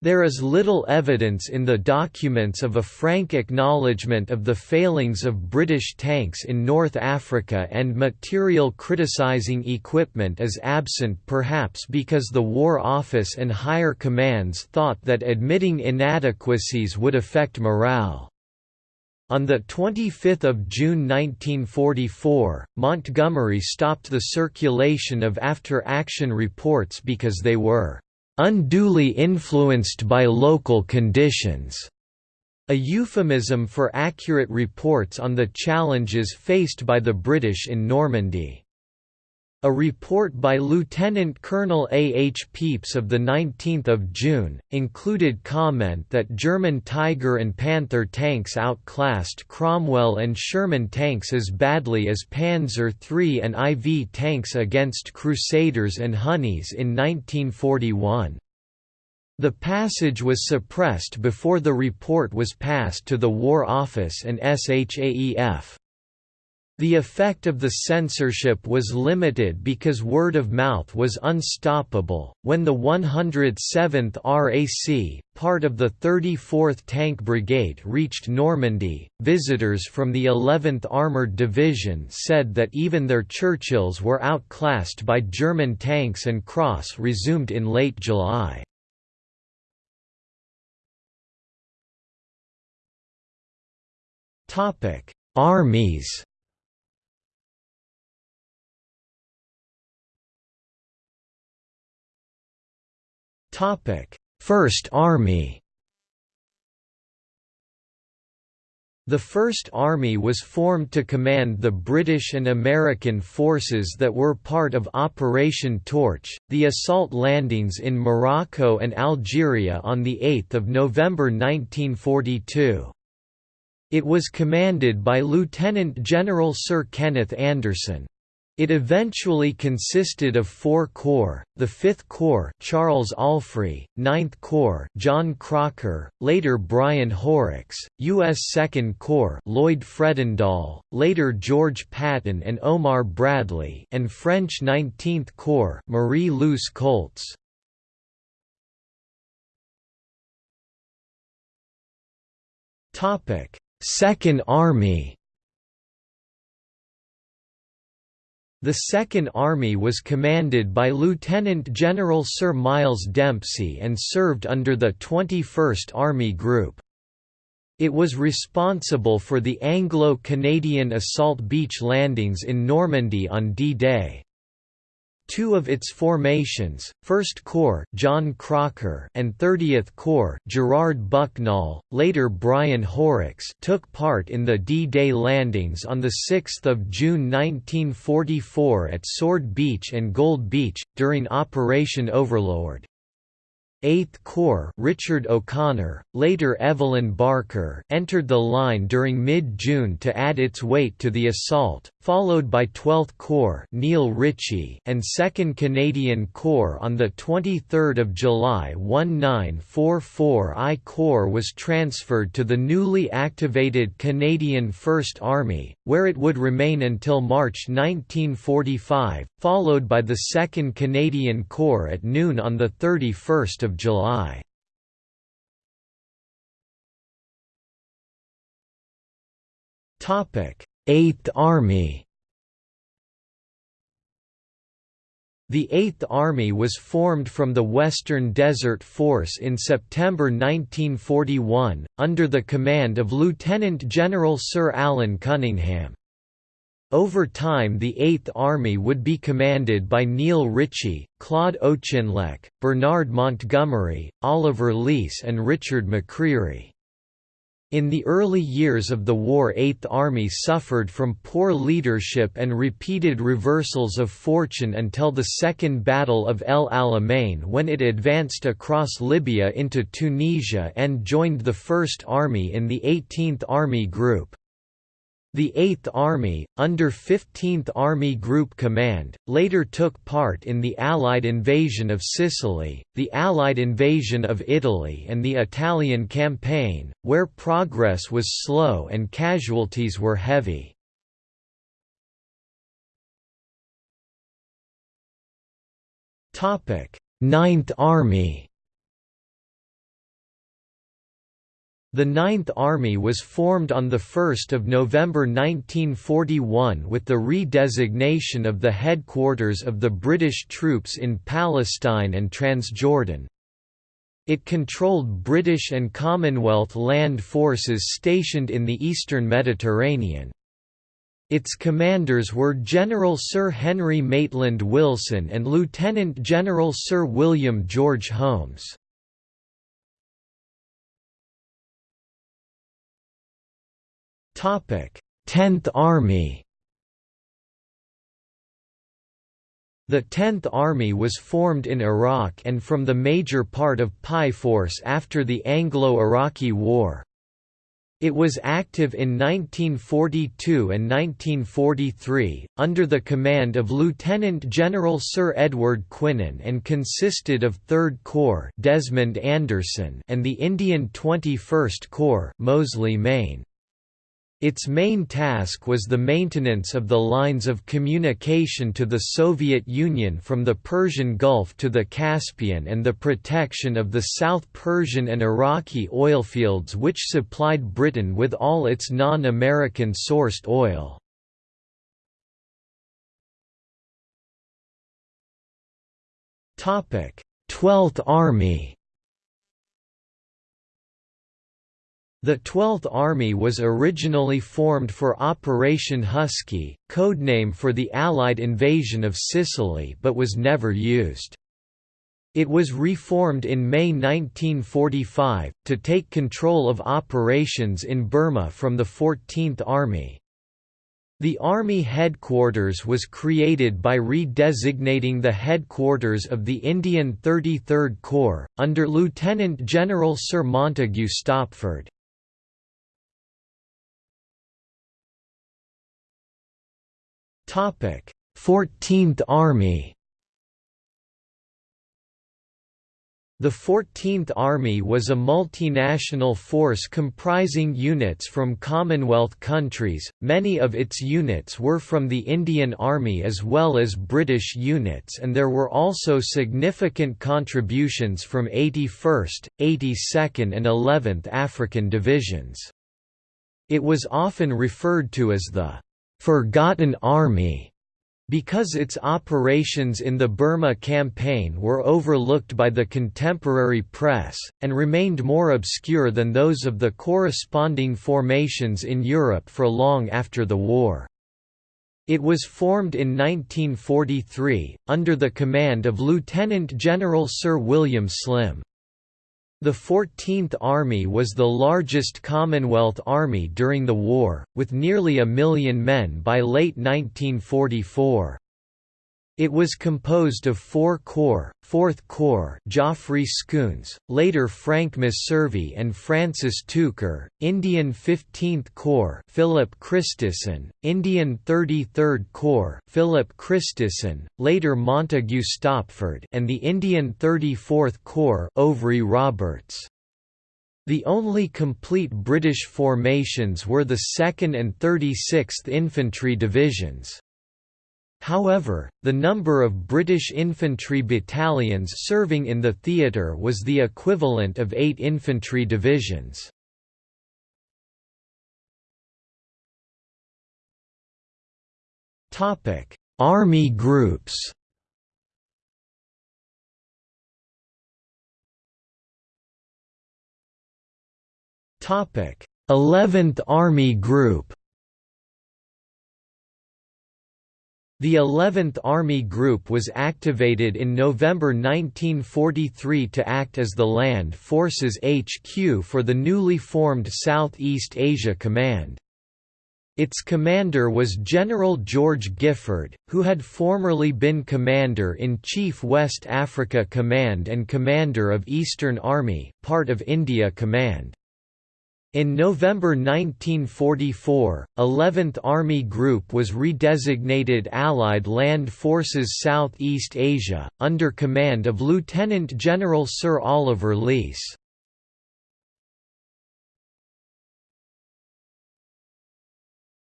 There is little evidence in the documents of a frank acknowledgement of the failings of British tanks in North Africa and material criticizing equipment is absent perhaps because the War Office and higher commands thought that admitting inadequacies would affect morale. On 25 June 1944, Montgomery stopped the circulation of after-action reports because they were "...unduly influenced by local conditions." a euphemism for accurate reports on the challenges faced by the British in Normandy. A report by Lieutenant Colonel A. H. Pepys of 19 June, included comment that German Tiger and Panther tanks outclassed Cromwell and Sherman tanks as badly as Panzer III and IV tanks against Crusaders and Honeys in 1941. The passage was suppressed before the report was passed to the War Office and SHAEF. The effect of the censorship was limited because word of mouth was unstoppable. When the 107th RAC, part of the 34th Tank Brigade, reached Normandy, visitors from the 11th Armored Division said that even their Churchills were outclassed by German tanks and CROs resumed in late July. Armies First Army The First Army was formed to command the British and American forces that were part of Operation Torch, the assault landings in Morocco and Algeria on 8 November 1942. It was commanded by Lieutenant General Sir Kenneth Anderson. It eventually consisted of four corps: the Fifth Corps, Charles Allfrey; Ninth Corps, John Crocker; later Brian Horrocks; U.S. Second Corps, Lloyd Fredendall; later George Patton and Omar Bradley; and French Nineteenth Corps, Marie Louis Koeltz. Second Army. The Second Army was commanded by Lieutenant General Sir Miles Dempsey and served under the 21st Army Group. It was responsible for the Anglo-Canadian assault beach landings in Normandy on D-Day. Two of its formations, 1st Corps John Crocker and 30th Corps Gerard Bucknall, later Brian Horrocks took part in the D-Day landings on 6 June 1944 at Sword Beach and Gold Beach, during Operation Overlord. 8th Corps Richard O'Connor, later Evelyn Barker entered the line during mid-June to add its weight to the assault, followed by 12th Corps Neil Ritchie and 2nd Canadian Corps on 23 July 1944 I Corps was transferred to the newly activated Canadian First Army, where it would remain until March 1945, followed by the 2nd Canadian Corps at noon on 31 July. Topic: 8th Army The Eighth Army was formed from the Western Desert Force in September 1941, under the command of Lieutenant General Sir Alan Cunningham. Over time the Eighth Army would be commanded by Neil Ritchie, Claude Auchinleck, Bernard Montgomery, Oliver Leese and Richard McCreery. In the early years of the war Eighth Army suffered from poor leadership and repeated reversals of fortune until the Second Battle of El Alamein when it advanced across Libya into Tunisia and joined the First Army in the 18th Army Group. The 8th Army, under 15th Army Group Command, later took part in the Allied invasion of Sicily, the Allied invasion of Italy and the Italian campaign, where progress was slow and casualties were heavy. Ninth Army The Ninth Army was formed on 1 November 1941 with the redesignation of the headquarters of the British troops in Palestine and Transjordan. It controlled British and Commonwealth land forces stationed in the eastern Mediterranean. Its commanders were General Sir Henry Maitland Wilson and Lieutenant General Sir William George Holmes. Topic: 10th Army. The 10th Army was formed in Iraq and from the major part of Paiforce after the Anglo-Iraqi War. It was active in 1942 and 1943, under the command of Lieutenant General Sir Edward Quinan and consisted of 3rd Corps Desmond Anderson and the Indian 21st Corps Mosley, Mayne. Its main task was the maintenance of the lines of communication to the Soviet Union from the Persian Gulf to the Caspian and the protection of the South Persian and Iraqi oilfields which supplied Britain with all its non-American sourced oil. Twelfth Army The 12th Army was originally formed for Operation Husky, codename for the Allied invasion of Sicily but was never used. It was reformed in May 1945, to take control of operations in Burma from the 14th Army. The Army headquarters was created by redesignating the headquarters of the Indian 33rd Corps, under Lieutenant General Sir Montague Stopford. 14th Army. The 14th Army was a multinational force comprising units from Commonwealth countries, many of its units were from the Indian Army as well as British units and there were also significant contributions from 81st, 82nd and 11th African Divisions. It was often referred to as the «forgotten army» because its operations in the Burma campaign were overlooked by the contemporary press, and remained more obscure than those of the corresponding formations in Europe for long after the war. It was formed in 1943, under the command of Lieutenant General Sir William Slim. The 14th Army was the largest Commonwealth Army during the war, with nearly a million men by late 1944. It was composed of four corps, 4th Corps Geoffrey Scoones, later Frank Messervy and Francis Tucker, Indian 15th Corps Philip Christison, Indian 33rd Corps Philip Christison, later Montague Stopford and the Indian 34th Corps Ouvry Roberts. The only complete British formations were the 2nd and 36th Infantry Divisions. However, the number of British infantry battalions serving in the theatre was the equivalent of eight infantry divisions. Army groups Eleventh Army Group The 11th Army Group was activated in November 1943 to act as the Land Forces HQ for the newly formed Southeast Asia Command. Its commander was General George Gifford, who had formerly been Commander-in-Chief West Africa Command and Commander of Eastern Army, part of India Command. In November 1944, 11th Army Group was redesignated Allied Land Forces Southeast Asia, under command of Lieutenant General Sir Oliver Leese.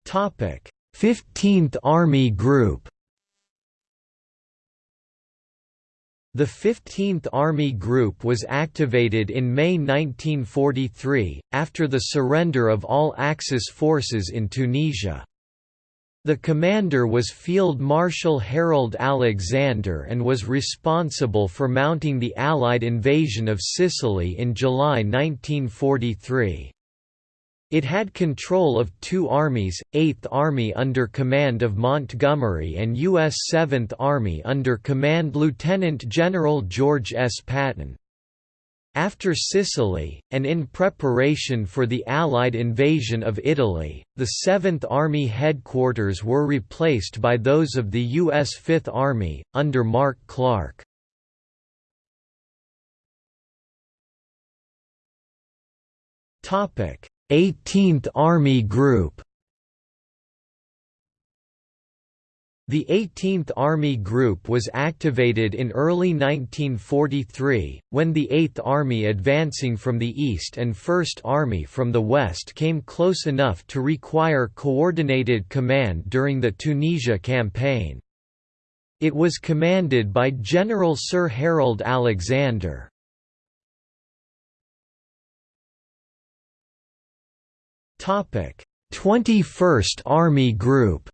Topic: 15th Army Group The 15th Army Group was activated in May 1943, after the surrender of all Axis forces in Tunisia. The commander was Field Marshal Harold Alexander and was responsible for mounting the Allied invasion of Sicily in July 1943. It had control of two armies, 8th Army under command of Montgomery and U.S. 7th Army under command Lieutenant General George S. Patton. After Sicily, and in preparation for the Allied invasion of Italy, the 7th Army headquarters were replaced by those of the U.S. 5th Army, under Mark Clark. Topic 18th Army Group The 18th Army Group was activated in early 1943, when the 8th Army advancing from the east and 1st Army from the west came close enough to require coordinated command during the Tunisia campaign. It was commanded by General Sir Harold Alexander. 21st Army Group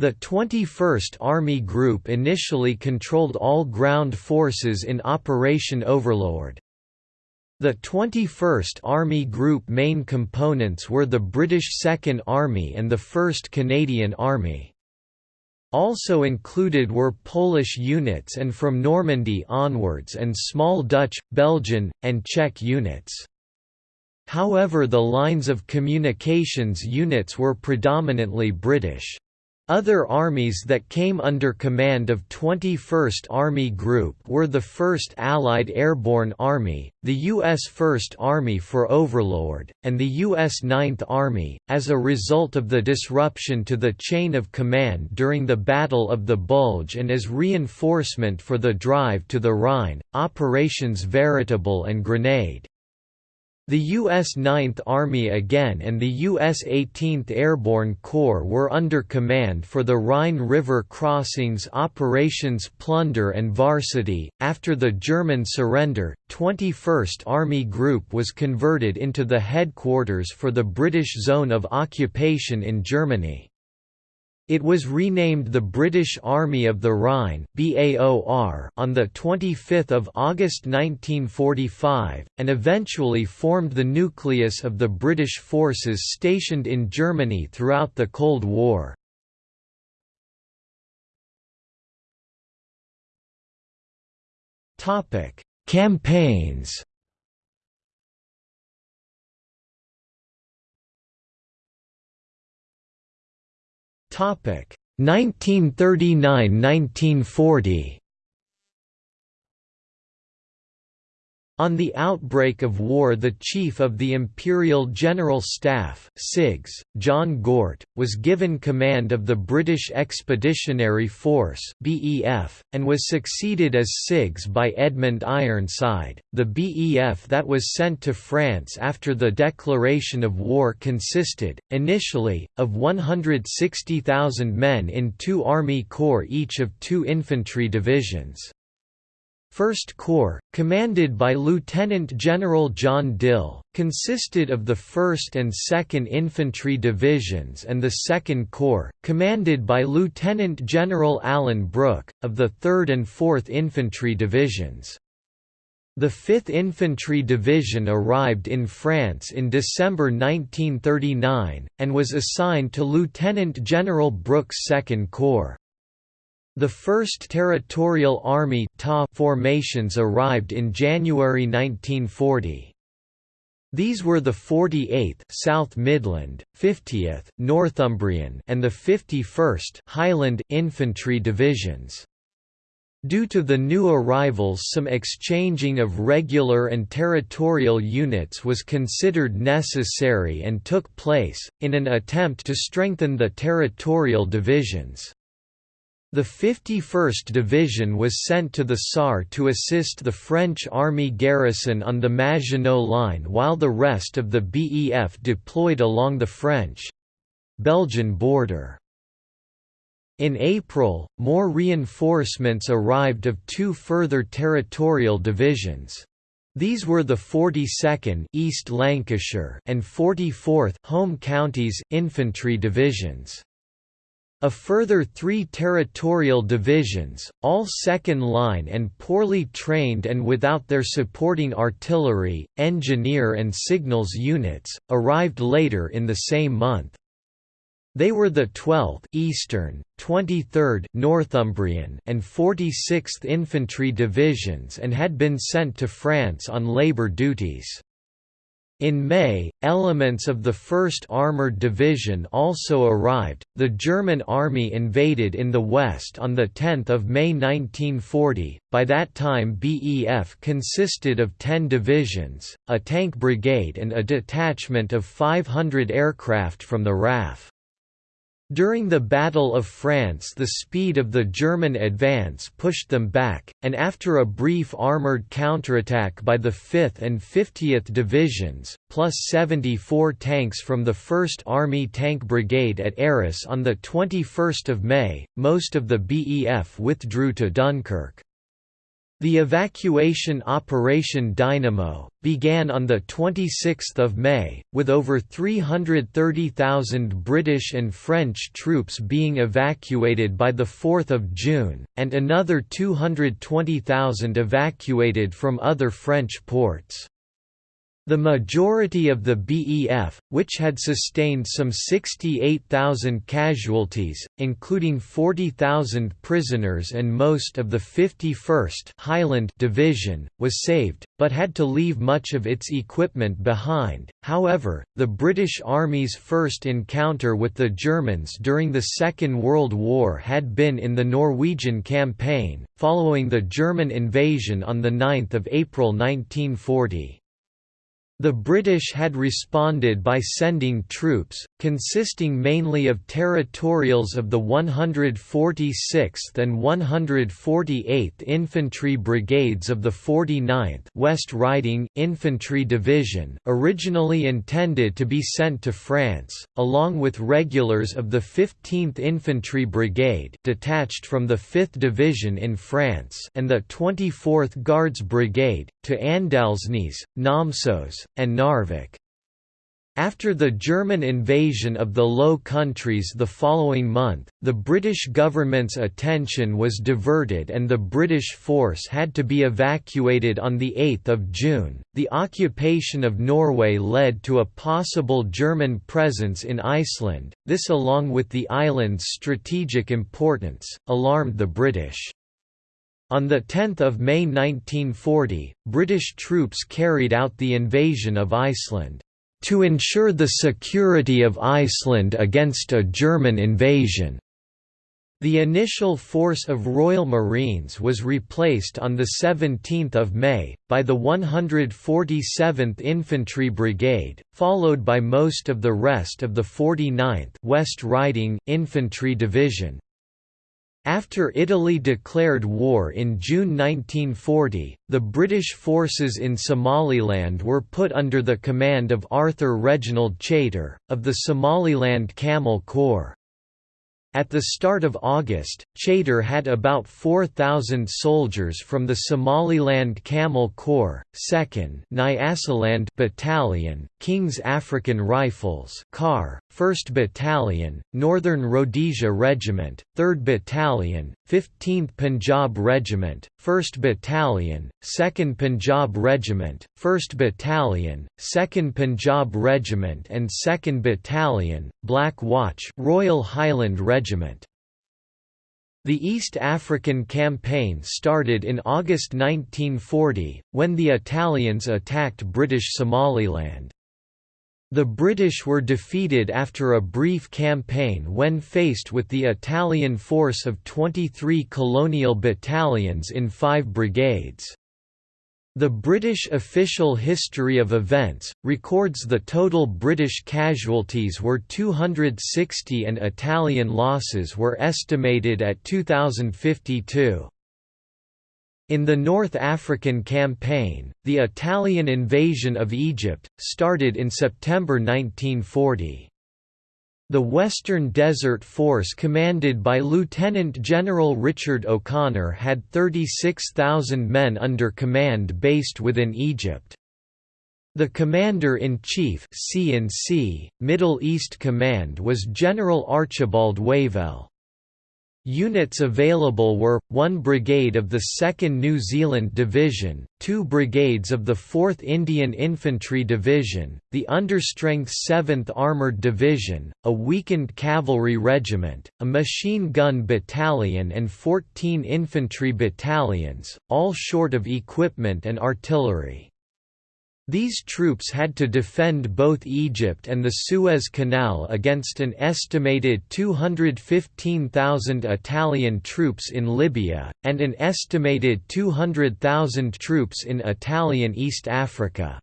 The 21st Army Group initially controlled all ground forces in Operation Overlord. The 21st Army Group main components were the British Second Army and the 1st Canadian Army. Also included were Polish units and from Normandy onwards and small Dutch, Belgian, and Czech units. However the lines of communications units were predominantly British. Other armies that came under command of 21st Army Group were the 1st Allied Airborne Army, the U.S. 1st Army for Overlord, and the U.S. 9th Army. As a result of the disruption to the chain of command during the Battle of the Bulge and as reinforcement for the drive to the Rhine, Operations Veritable and Grenade, the U.S. 9th Army again and the U.S. 18th Airborne Corps were under command for the Rhine River crossings Operations Plunder and Varsity. After the German surrender, 21st Army Group was converted into the headquarters for the British Zone of Occupation in Germany. It was renamed the British Army of the Rhine (BAOR) on 25 August 1945, and eventually formed the nucleus of the British forces stationed in Germany throughout the Cold War. Topic: Campaigns 1939–1940 On the outbreak of war the Chief of the Imperial General Staff CIGS, John Gort, was given command of the British Expeditionary Force BEF, and was succeeded as CIGS by Edmund Ironside. The BEF that was sent to France after the declaration of war consisted, initially, of 160,000 men in two Army Corps each of two infantry divisions. First Corps, commanded by Lieutenant General John Dill, consisted of the 1st and 2nd Infantry Divisions and the Second Corps, commanded by Lieutenant General Alan Brooke, of the 3rd and 4th Infantry Divisions. The 5th Infantry Division arrived in France in December 1939, and was assigned to Lieutenant General Brooke's Second Corps. The first Territorial Army formations arrived in January 1940. These were the 48th South Midland, 50th Northumbrian and the 51st Highland Infantry Divisions. Due to the new arrivals some exchanging of regular and territorial units was considered necessary and took place, in an attempt to strengthen the territorial divisions. The 51st Division was sent to the Sarre to assist the French army garrison on the Maginot Line while the rest of the BEF deployed along the French—Belgian border. In April, more reinforcements arrived of two further territorial divisions. These were the 42nd East Lancashire and 44th Home Counties infantry divisions. A further three territorial divisions, all second-line and poorly trained and without their supporting artillery, engineer and signals units, arrived later in the same month. They were the 12th Eastern, 23rd Northumbrian and 46th Infantry Divisions and had been sent to France on labor duties. In May, elements of the 1st Armoured Division also arrived. The German army invaded in the west on the 10th of May 1940. By that time BEF consisted of 10 divisions, a tank brigade and a detachment of 500 aircraft from the RAF. During the Battle of France the speed of the German advance pushed them back, and after a brief armoured counterattack by the 5th and 50th Divisions, plus 74 tanks from the 1st Army Tank Brigade at Arras on 21 May, most of the BEF withdrew to Dunkirk. The evacuation Operation Dynamo, began on 26 May, with over 330,000 British and French troops being evacuated by 4 June, and another 220,000 evacuated from other French ports. The majority of the BEF, which had sustained some 68,000 casualties, including 40,000 prisoners and most of the 51st Highland Division, was saved, but had to leave much of its equipment behind. However, the British Army's first encounter with the Germans during the Second World War had been in the Norwegian Campaign, following the German invasion on 9 April 1940. The British had responded by sending troops, consisting mainly of territorials of the 146th and 148th Infantry Brigades of the 49th West Riding Infantry Division originally intended to be sent to France, along with regulars of the 15th Infantry Brigade detached from the 5th Division in France and the 24th Guards Brigade, to Andalsnes, Namsos, and Narvik. After the German invasion of the Low Countries the following month, the British government's attention was diverted and the British force had to be evacuated on 8 June. The occupation of Norway led to a possible German presence in Iceland, this along with the island's strategic importance, alarmed the British. On 10 May 1940, British troops carried out the invasion of Iceland. to ensure the security of Iceland against a German invasion. The initial force of Royal Marines was replaced on 17 May, by the 147th Infantry Brigade, followed by most of the rest of the 49th West Riding Infantry Division. After Italy declared war in June 1940, the British forces in Somaliland were put under the command of Arthur Reginald Chaytor, of the Somaliland Camel Corps. At the start of August, Chaytor had about 4,000 soldiers from the Somaliland Camel Corps, 2nd Nyasaland Battalion, King's African Rifles 1st Battalion, Northern Rhodesia Regiment, 3rd Battalion, 15th Punjab Regiment, 1st Battalion, 2nd Punjab Regiment, 1st Battalion, 2nd Punjab Regiment and 2nd Battalion, Black Watch Royal Highland Regiment. The East African Campaign started in August 1940, when the Italians attacked British Somaliland. The British were defeated after a brief campaign when faced with the Italian force of 23 colonial battalions in five brigades. The British official history of events, records the total British casualties were 260 and Italian losses were estimated at 2,052. In the North African Campaign, the Italian invasion of Egypt, started in September 1940. The Western Desert Force commanded by Lieutenant General Richard O'Connor had 36,000 men under command based within Egypt. The Commander-in-Chief Middle East Command was General Archibald Wavell. Units available were, 1 Brigade of the 2nd New Zealand Division, 2 brigades of the 4th Indian Infantry Division, the understrength 7th Armoured Division, a weakened cavalry regiment, a machine gun battalion and 14 infantry battalions, all short of equipment and artillery. These troops had to defend both Egypt and the Suez Canal against an estimated 215,000 Italian troops in Libya, and an estimated 200,000 troops in Italian East Africa.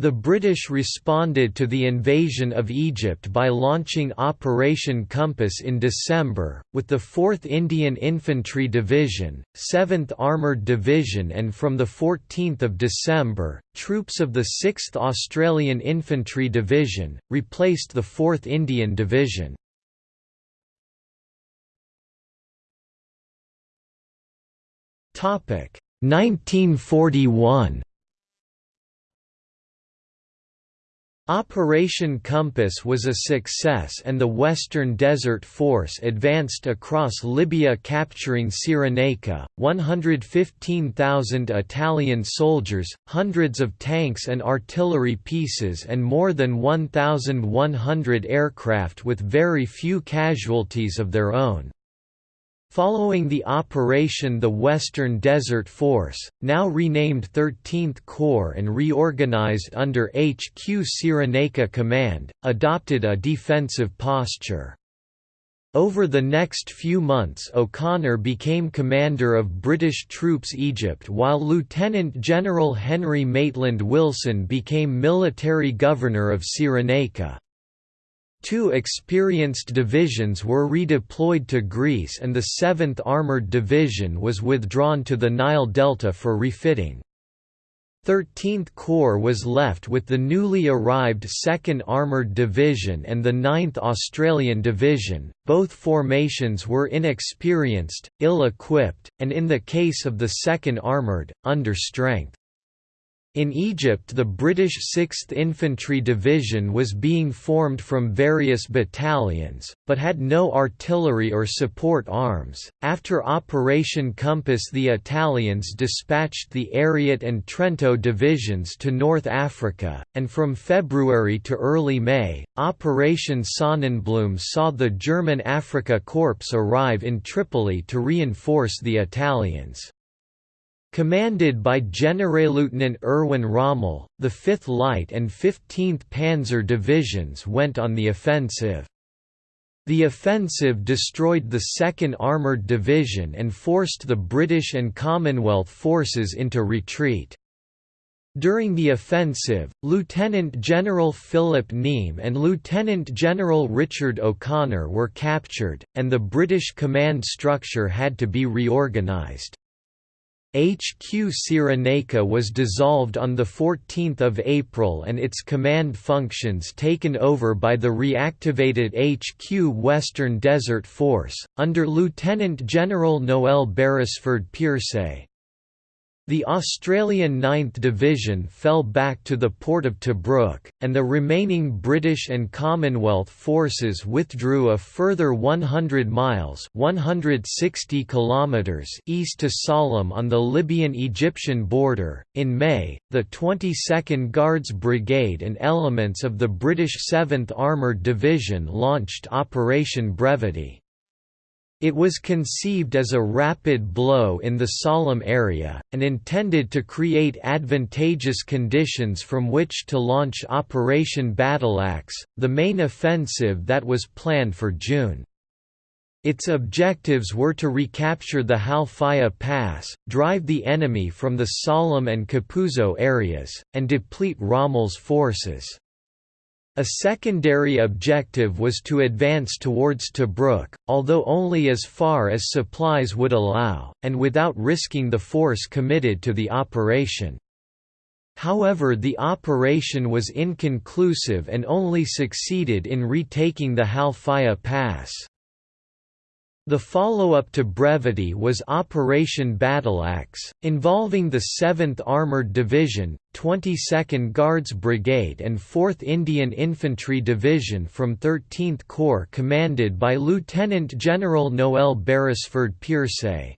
The British responded to the invasion of Egypt by launching Operation Compass in December, with the 4th Indian Infantry Division, 7th Armoured Division and from 14 December, troops of the 6th Australian Infantry Division, replaced the 4th Indian Division. Topic 1941 Operation Compass was a success and the Western Desert Force advanced across Libya capturing Cyrenaica, 115,000 Italian soldiers, hundreds of tanks and artillery pieces and more than 1,100 aircraft with very few casualties of their own. Following the operation the Western Desert Force, now renamed 13th Corps and reorganized under HQ Cyrenaica Command, adopted a defensive posture. Over the next few months O'Connor became commander of British troops Egypt while Lieutenant General Henry Maitland Wilson became military governor of Cyrenaica. Two experienced divisions were redeployed to Greece and the 7th Armoured Division was withdrawn to the Nile Delta for refitting. 13th Corps was left with the newly arrived 2nd Armoured Division and the 9th Australian Division. Both formations were inexperienced, ill-equipped, and in the case of the 2nd Armoured, under strength. In Egypt the British 6th Infantry Division was being formed from various battalions, but had no artillery or support arms. After Operation Compass the Italians dispatched the Ariete and Trento divisions to North Africa, and from February to early May, Operation Sonnenblume saw the German Afrika Korps arrive in Tripoli to reinforce the Italians. Commanded by Generalleutnant Erwin Rommel, the 5th Light and 15th Panzer Divisions went on the offensive. The offensive destroyed the 2nd Armoured Division and forced the British and Commonwealth forces into retreat. During the offensive, Lieutenant General Philip Neame and Lieutenant General Richard O'Connor were captured, and the British command structure had to be reorganised. HQ Cyrenaica was dissolved on 14 April and its command functions taken over by the reactivated HQ Western Desert Force, under Lieutenant General Noel Beresford Peirse. The Australian 9th Division fell back to the port of Tobruk, and the remaining British and Commonwealth forces withdrew a further 100 miles 160 kilometers east to Sollum on the Libyan-Egyptian border. In May, the 22nd Guards Brigade and elements of the British 7th Armoured Division launched Operation Brevity. It was conceived as a rapid blow in the Sollum area, and intended to create advantageous conditions from which to launch Operation Battleaxe, the main offensive that was planned for June. Its objectives were to recapture the Halfaya Pass, drive the enemy from the Sollum and Capuzzo areas, and deplete Rommel's forces. A secondary objective was to advance towards Tobruk, although only as far as supplies would allow, and without risking the force committed to the operation. However the operation was inconclusive and only succeeded in retaking the Halfaya Pass. The follow-up to Brevity was Operation Battleaxe, involving the 7th Armoured Division, 22nd Guards Brigade and 4th Indian Infantry Division from 13th Corps commanded by Lieutenant General Noel Beresford Peirse.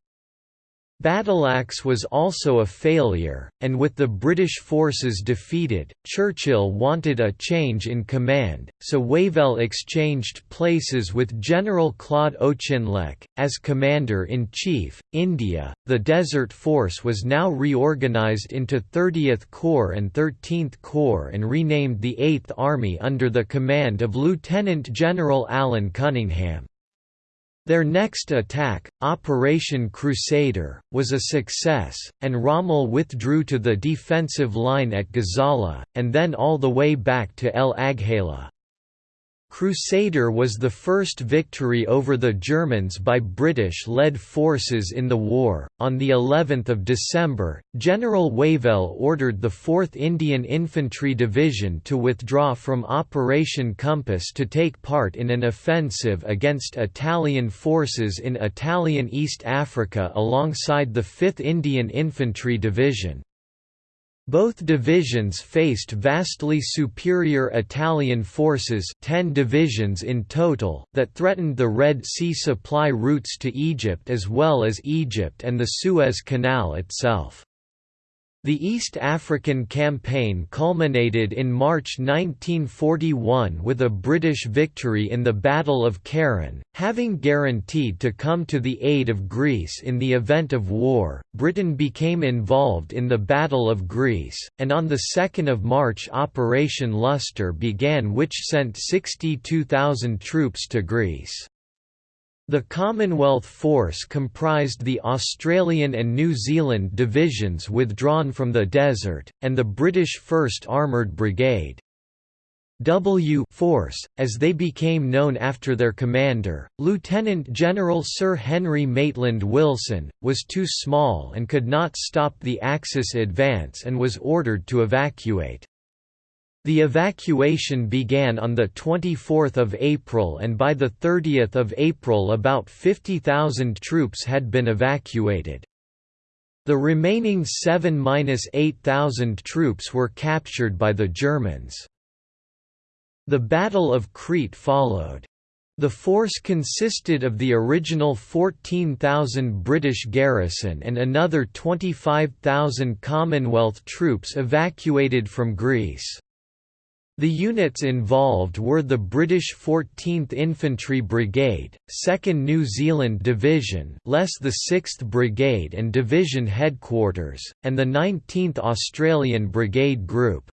Battleaxe was also a failure, and with the British forces defeated, Churchill wanted a change in command, so Wavell exchanged places with General Claude Auchinleck. As Commander-in-Chief, India, the Desert Force was now reorganised into 30th Corps and 13th Corps and renamed the 8th Army under the command of Lieutenant General Alan Cunningham. Their next attack, Operation Crusader, was a success, and Rommel withdrew to the defensive line at Gazala, and then all the way back to El Agheila. Crusader was the first victory over the Germans by British-led forces in the war. On the 11th of December, General Wavell ordered the 4th Indian Infantry Division to withdraw from Operation Compass to take part in an offensive against Italian forces in Italian East Africa alongside the 5th Indian Infantry Division. Both divisions faced vastly superior Italian forces 10 divisions in total that threatened the Red Sea supply routes to Egypt as well as Egypt and the Suez Canal itself. The East African Campaign culminated in March 1941 with a British victory in the Battle of Keren, having guaranteed to come to the aid of Greece in the event of war. Britain became involved in the Battle of Greece, and on 2 March Operation Lustre began which sent 62,000 troops to Greece. The Commonwealth Force comprised the Australian and New Zealand divisions withdrawn from the desert, and the British 1st Armoured Brigade. W Force, as they became known after their commander, Lieutenant General Sir Henry Maitland Wilson, was too small and could not stop the Axis advance and was ordered to evacuate. The evacuation began on 24 April and by 30 April about 50,000 troops had been evacuated. The remaining 7–8,000 troops were captured by the Germans. The Battle of Crete followed. The force consisted of the original 14,000 British garrison and another 25,000 Commonwealth troops evacuated from Greece. The units involved were the British 14th Infantry Brigade, 2nd New Zealand Division less the 6th Brigade and Division Headquarters, and the 19th Australian Brigade Group.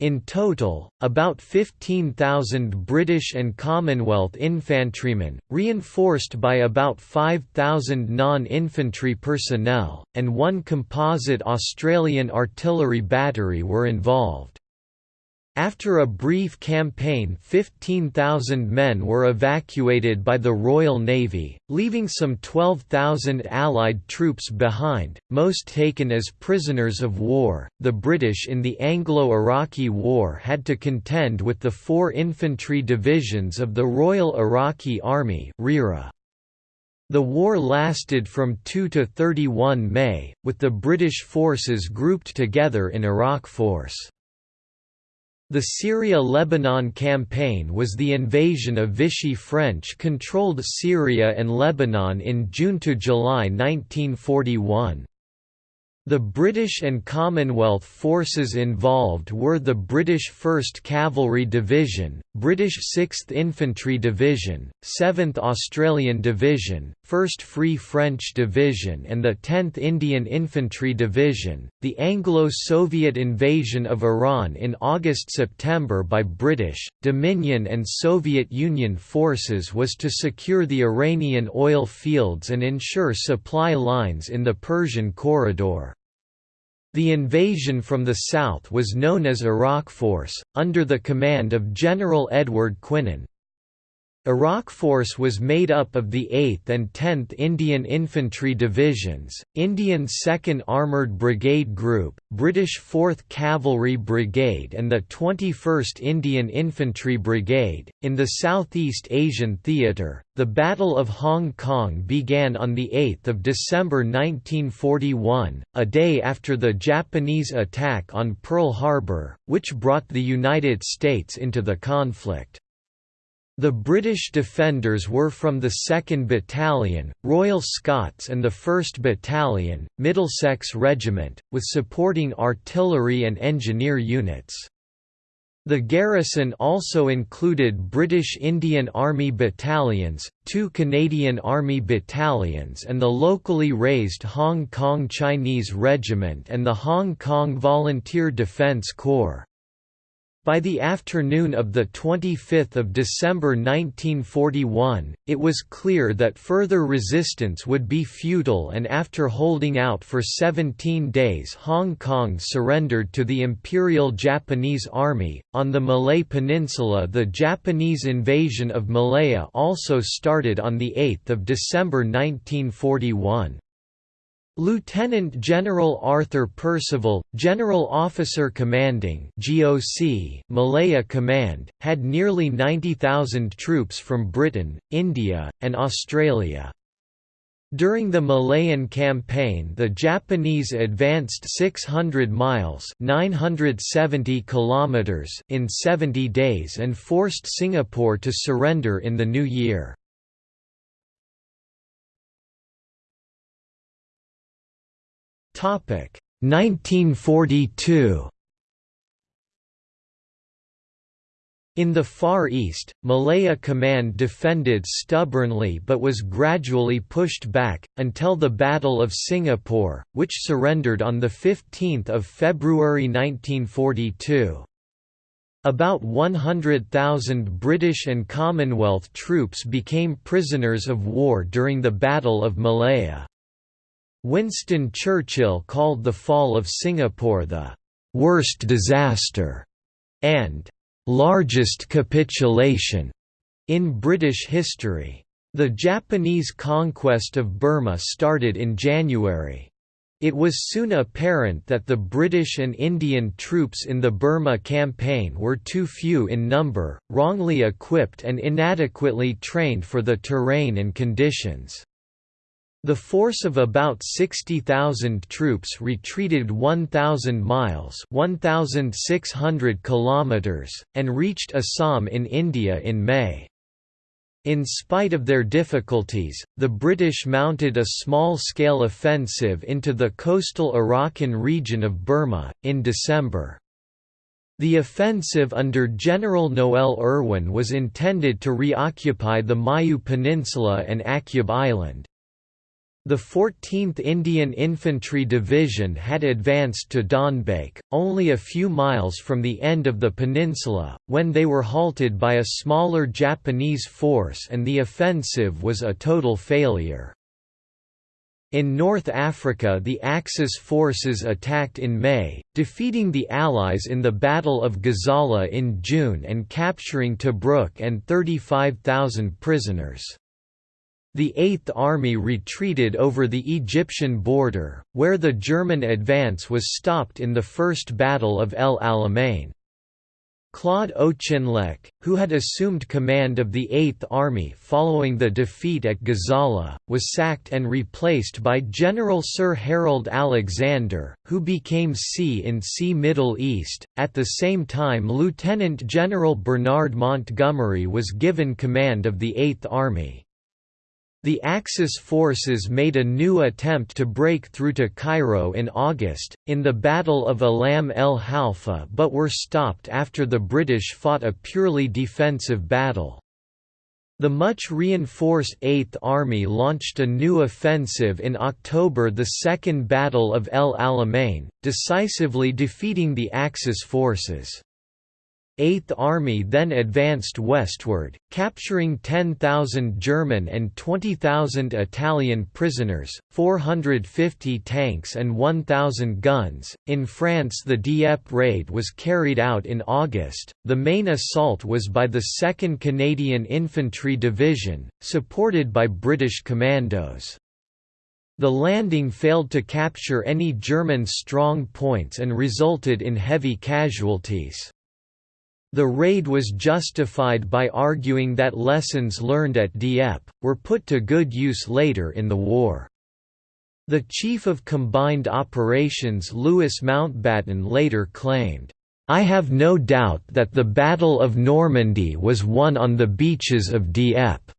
In total, about 15,000 British and Commonwealth infantrymen, reinforced by about 5,000 non-infantry personnel, and one composite Australian artillery battery were involved. After a brief campaign 15,000 men were evacuated by the Royal Navy, leaving some 12,000 Allied troops behind, most taken as prisoners of war. The British in the Anglo-Iraqi War had to contend with the four infantry divisions of the Royal Iraqi Army The war lasted from 2 to 31 May, with the British forces grouped together in Iraq Force. The Syria–Lebanon campaign was the invasion of Vichy French-controlled Syria and Lebanon in June–July 1941. The British and Commonwealth forces involved were the British 1st Cavalry Division, British 6th Infantry Division, 7th Australian Division, 1st Free French Division and the 10th Indian Infantry Division. The Anglo-Soviet invasion of Iran in August-September by British, Dominion and Soviet Union forces was to secure the Iranian oil fields and ensure supply lines in the Persian corridor. The invasion from the south was known as Iraq Force, under the command of General Edward Quinan, Iraq Force was made up of the 8th and 10th Indian Infantry Divisions, Indian 2nd Armoured Brigade Group, British 4th Cavalry Brigade and the 21st Indian Infantry Brigade. In the Southeast Asian Theatre, the Battle of Hong Kong began on 8 December 1941, a day after the Japanese attack on Pearl Harbor, which brought the United States into the conflict. The British defenders were from the 2nd Battalion, Royal Scots and the 1st Battalion, Middlesex Regiment, with supporting artillery and engineer units. The garrison also included British Indian Army battalions, two Canadian Army battalions and the locally raised Hong Kong Chinese Regiment and the Hong Kong Volunteer Defence Corps. By the afternoon of 25 December 1941, it was clear that further resistance would be futile and after holding out for 17 days Hong Kong surrendered to the Imperial Japanese Army. On the Malay Peninsula the Japanese invasion of Malaya also started on 8 December 1941. Lieutenant General Arthur Percival, General Officer Commanding GOC, Malaya Command, had nearly 90,000 troops from Britain, India, and Australia. During the Malayan campaign the Japanese advanced 600 miles 970 kilometers in 70 days and forced Singapore to surrender in the new year. 1942 In the Far East, Malaya Command defended stubbornly but was gradually pushed back, until the Battle of Singapore, which surrendered on 15 February 1942. About 100,000 British and Commonwealth troops became prisoners of war during the Battle of Malaya. Winston Churchill called the fall of Singapore the «worst disaster» and «largest capitulation» in British history. The Japanese conquest of Burma started in January. It was soon apparent that the British and Indian troops in the Burma campaign were too few in number, wrongly equipped and inadequately trained for the terrain and conditions. The force of about 60,000 troops retreated 1,000 miles 1,600 kilometers, and reached Assam in India in May. In spite of their difficulties, the British mounted a small-scale offensive into the coastal Arakan region of Burma, in December. The offensive under General Noel Irwin was intended to reoccupy the Mayu Peninsula and Akyab Island. The 14th Indian Infantry Division had advanced to Donbaik, only a few miles from the end of the peninsula, when they were halted by a smaller Japanese force and the offensive was a total failure. In North Africa the Axis forces attacked in May, defeating the Allies in the Battle of Gazala in June and capturing Tobruk and 35,000 prisoners. The Eighth Army retreated over the Egyptian border, where the German advance was stopped in the First Battle of El Alamein. Claude Auchinleck, who had assumed command of the Eighth Army following the defeat at Gazala, was sacked and replaced by General Sir Harold Alexander, who became C in C Middle East. At the same time, Lieutenant General Bernard Montgomery was given command of the Eighth Army. The Axis forces made a new attempt to break through to Cairo in August, in the Battle of Alam el Halfa but were stopped after the British fought a purely defensive battle. The much reinforced Eighth Army launched a new offensive in October the Second Battle of El Alamein, decisively defeating the Axis forces. Eighth Army then advanced westward, capturing 10,000 German and 20,000 Italian prisoners, 450 tanks, and 1,000 guns. In France, the Dieppe raid was carried out in August. The main assault was by the 2nd Canadian Infantry Division, supported by British commandos. The landing failed to capture any German strong points and resulted in heavy casualties. The raid was justified by arguing that lessons learned at Dieppe, were put to good use later in the war. The Chief of Combined Operations Louis Mountbatten later claimed, I have no doubt that the Battle of Normandy was won on the beaches of Dieppe.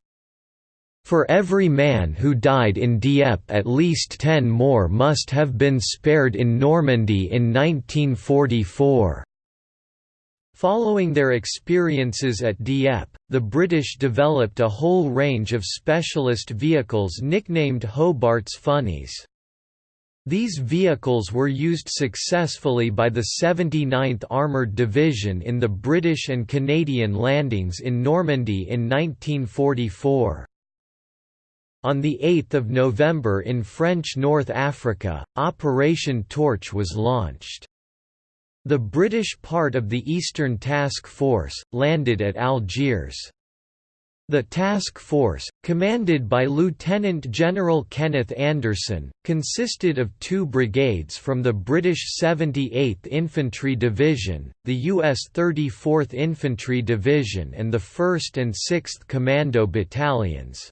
For every man who died in Dieppe at least ten more must have been spared in Normandy in 1944. Following their experiences at Dieppe, the British developed a whole range of specialist vehicles nicknamed Hobart's Funnies. These vehicles were used successfully by the 79th Armoured Division in the British and Canadian landings in Normandy in 1944. On 8 November in French North Africa, Operation Torch was launched. The British part of the Eastern Task Force, landed at Algiers. The task force, commanded by Lieutenant General Kenneth Anderson, consisted of two brigades from the British 78th Infantry Division, the US 34th Infantry Division and the 1st and 6th Commando Battalions.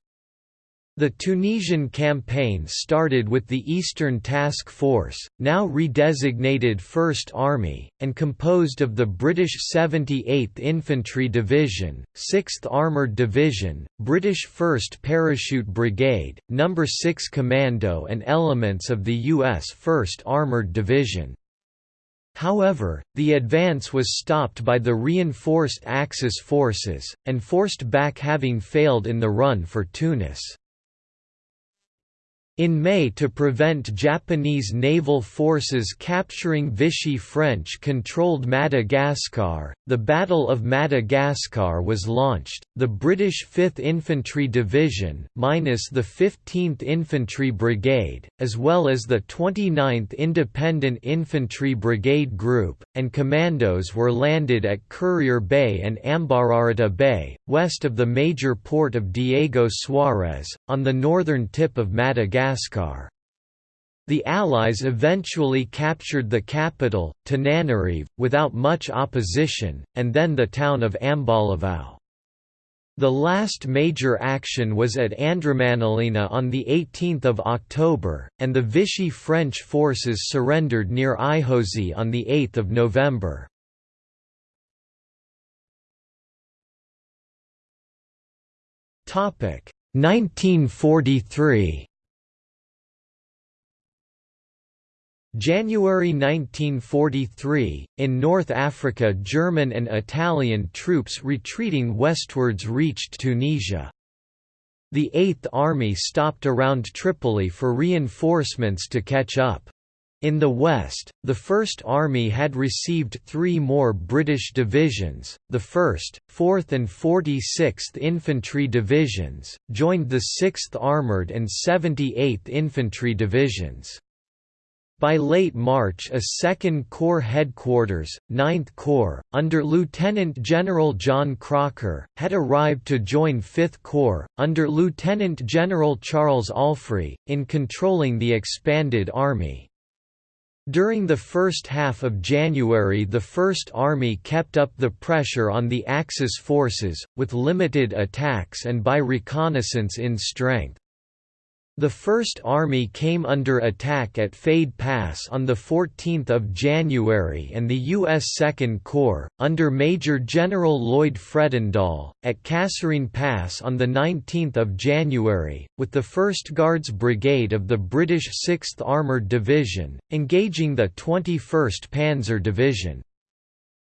The Tunisian campaign started with the Eastern Task Force, now redesignated First Army, and composed of the British 78th Infantry Division, 6th Armoured Division, British 1st Parachute Brigade, No. 6 Commando and elements of the U.S. 1st Armoured Division. However, the advance was stopped by the reinforced Axis forces, and forced back having failed in the run for Tunis. In May to prevent Japanese naval forces capturing Vichy French-controlled Madagascar, the Battle of Madagascar was launched. The British 5th Infantry Division, minus the 15th Infantry Brigade, as well as the 29th Independent Infantry Brigade Group, and commandos were landed at Courrier Bay and Ambararata Bay, west of the major port of Diego Suarez, on the northern tip of Madagascar. Madagascar. The Allies eventually captured the capital, Tananarive, without much opposition, and then the town of Ambalavao. The last major action was at Andriamanalina on 18 October, and the Vichy French forces surrendered near Ihosy on 8 November. Topic 1943 January 1943, in North Africa German and Italian troops retreating westwards reached Tunisia. The Eighth Army stopped around Tripoli for reinforcements to catch up. In the west, the First Army had received three more British divisions, the 1st, 4th and 46th Infantry Divisions, joined the 6th Armoured and 78th Infantry Divisions. By late March a 2nd Corps headquarters, 9th Corps, under Lieutenant General John Crocker, had arrived to join 5th Corps, under Lieutenant General Charles Allfrey, in controlling the expanded army. During the first half of January the First Army kept up the pressure on the Axis forces, with limited attacks and by reconnaissance in strength. The First Army came under attack at Fade Pass on 14 January and the U.S. Second Corps, under Major General Lloyd Fredendall, at Kasserine Pass on 19 January, with the 1st Guards Brigade of the British 6th Armoured Division, engaging the 21st Panzer Division.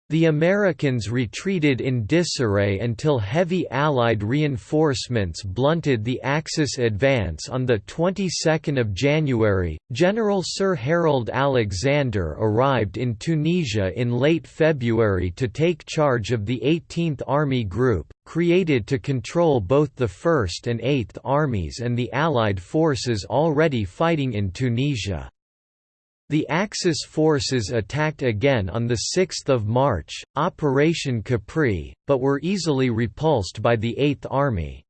The Americans retreated in disarray until heavy Allied reinforcements blunted the Axis advance on the 22nd of January. General Sir Harold Alexander arrived in Tunisia in late February to take charge of the 18th Army Group, created to control both the 1st and 8th Armies and the Allied forces already fighting in Tunisia. The Axis forces attacked again on 6 March, Operation Capri, but were easily repulsed by the Eighth Army.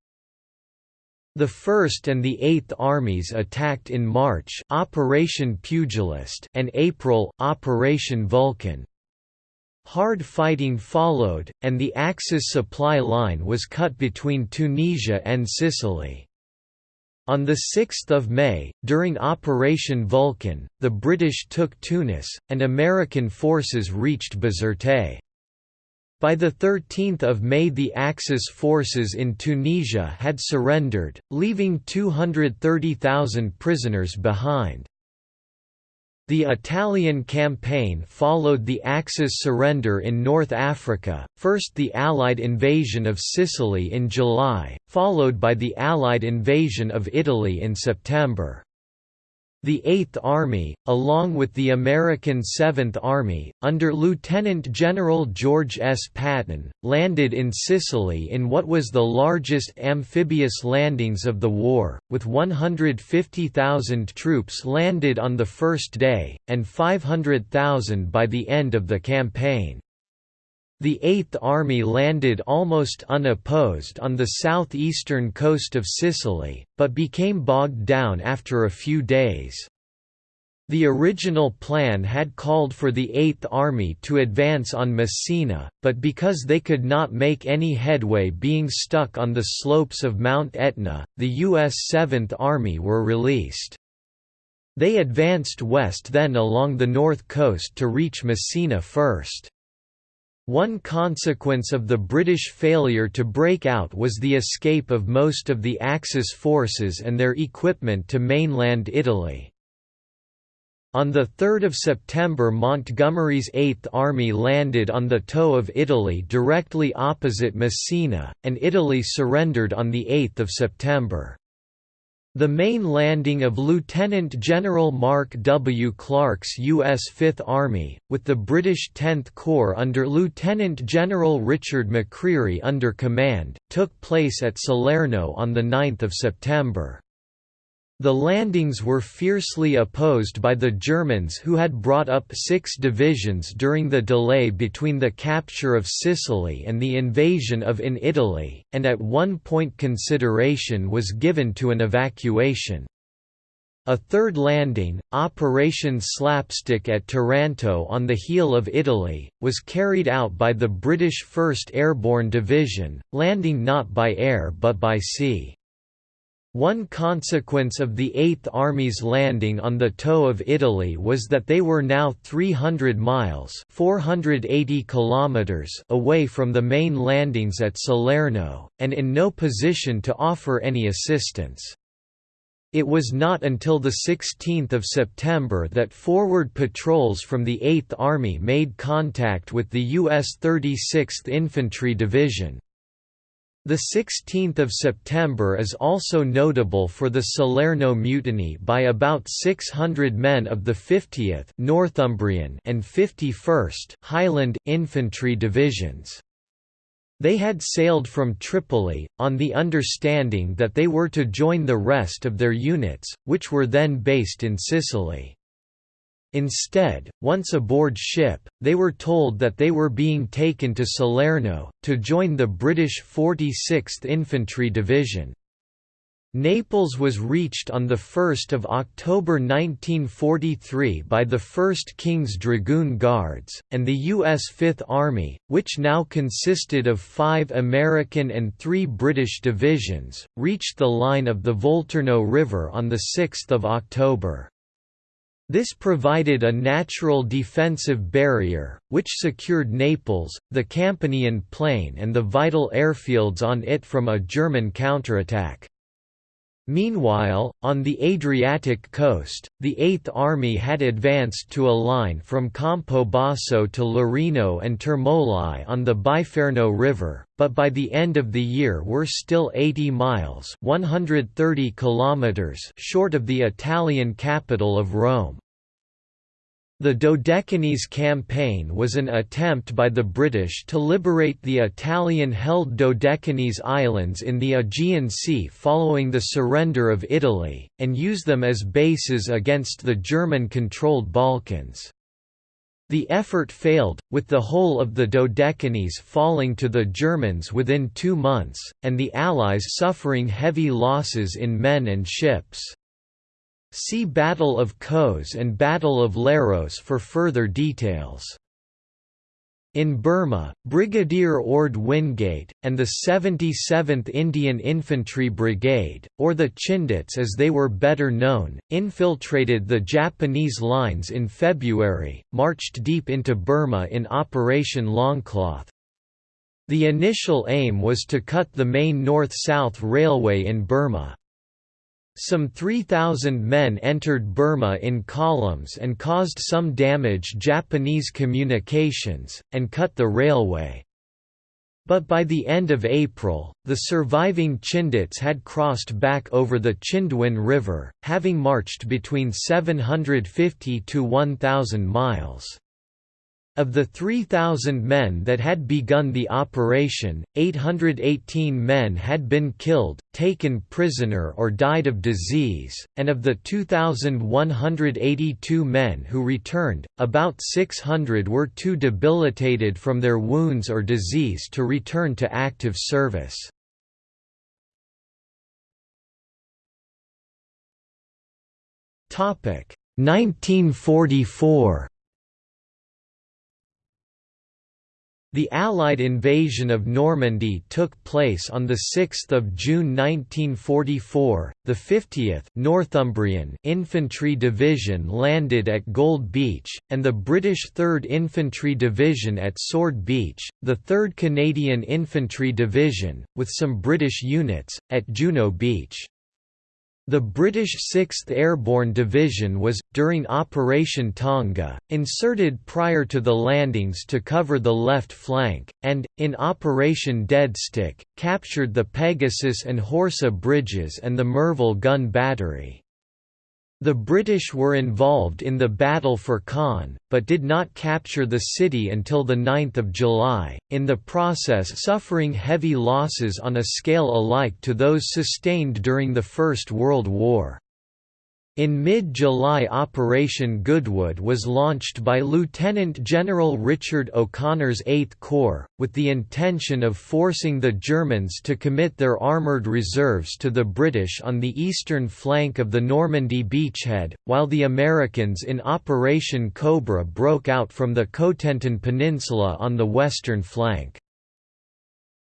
The 1st and the 8th Armies attacked in March Operation Pugilist and April Operation Vulcan. Hard fighting followed, and the Axis supply line was cut between Tunisia and Sicily. On 6 May, during Operation Vulcan, the British took Tunis, and American forces reached Bizerte. By 13 May the Axis forces in Tunisia had surrendered, leaving 230,000 prisoners behind. The Italian campaign followed the Axis surrender in North Africa, first the Allied invasion of Sicily in July, followed by the Allied invasion of Italy in September. The Eighth Army, along with the American Seventh Army, under Lieutenant General George S. Patton, landed in Sicily in what was the largest amphibious landings of the war, with 150,000 troops landed on the first day, and 500,000 by the end of the campaign. The Eighth Army landed almost unopposed on the southeastern coast of Sicily, but became bogged down after a few days. The original plan had called for the Eighth Army to advance on Messina, but because they could not make any headway being stuck on the slopes of Mount Etna, the U.S. Seventh Army were released. They advanced west then along the north coast to reach Messina first. One consequence of the British failure to break out was the escape of most of the Axis forces and their equipment to mainland Italy. On 3 September Montgomery's Eighth Army landed on the toe of Italy directly opposite Messina, and Italy surrendered on 8 September. The main landing of Lieutenant General Mark W. Clark's U.S. Fifth Army, with the British 10th Corps under Lieutenant General Richard McCreery under command, took place at Salerno on 9 September. The landings were fiercely opposed by the Germans who had brought up six divisions during the delay between the capture of Sicily and the invasion of in Italy, and at one point consideration was given to an evacuation. A third landing, Operation Slapstick at Taranto on the heel of Italy, was carried out by the British 1st Airborne Division, landing not by air but by sea. One consequence of the Eighth Army's landing on the toe of Italy was that they were now 300 miles 480 kilometers away from the main landings at Salerno, and in no position to offer any assistance. It was not until 16 September that forward patrols from the 8th Army made contact with the U.S. 36th Infantry Division. The 16th of September is also notable for the Salerno mutiny by about 600 men of the 50th Northumbrian and 51st Highland Infantry Divisions. They had sailed from Tripoli, on the understanding that they were to join the rest of their units, which were then based in Sicily. Instead, once aboard ship, they were told that they were being taken to Salerno, to join the British 46th Infantry Division. Naples was reached on 1 October 1943 by the 1st King's Dragoon Guards, and the U.S. Fifth Army, which now consisted of five American and three British divisions, reached the line of the Volturno River on 6 October. This provided a natural defensive barrier, which secured Naples, the Campanian Plain and the vital airfields on it from a German counterattack. Meanwhile, on the Adriatic coast, the Eighth Army had advanced to a line from Campobasso to Larino and Termoli on the Biferno River, but by the end of the year were still 80 miles 130 kilometers short of the Italian capital of Rome. The Dodecanese campaign was an attempt by the British to liberate the Italian-held Dodecanese islands in the Aegean Sea following the surrender of Italy, and use them as bases against the German-controlled Balkans. The effort failed, with the whole of the Dodecanese falling to the Germans within two months, and the Allies suffering heavy losses in men and ships. See Battle of Kos and Battle of Leros for further details. In Burma, Brigadier Orde Wingate, and the 77th Indian Infantry Brigade, or the Chindits as they were better known, infiltrated the Japanese lines in February, marched deep into Burma in Operation Longcloth. The initial aim was to cut the main north-south railway in Burma. Some 3,000 men entered Burma in columns and caused some damage Japanese communications, and cut the railway. But by the end of April, the surviving Chindits had crossed back over the Chindwin River, having marched between 750 to 1,000 miles. Of the 3,000 men that had begun the operation, 818 men had been killed, taken prisoner or died of disease, and of the 2,182 men who returned, about 600 were too debilitated from their wounds or disease to return to active service. Topic 1944 The Allied invasion of Normandy took place on 6 June 1944. The 50th Northumbrian Infantry Division landed at Gold Beach, and the British 3rd Infantry Division at Sword Beach, the 3rd Canadian Infantry Division, with some British units, at Juno Beach. The British 6th Airborne Division was, during Operation Tonga, inserted prior to the landings to cover the left flank, and, in Operation Dead Stick, captured the Pegasus and Horsa bridges and the Merville gun battery. The British were involved in the battle for Caen, but did not capture the city until 9 July, in the process suffering heavy losses on a scale alike to those sustained during the First World War. In mid-July Operation Goodwood was launched by Lieutenant General Richard O'Connor's 8th Corps, with the intention of forcing the Germans to commit their armoured reserves to the British on the eastern flank of the Normandy beachhead, while the Americans in Operation Cobra broke out from the Cotentin Peninsula on the western flank.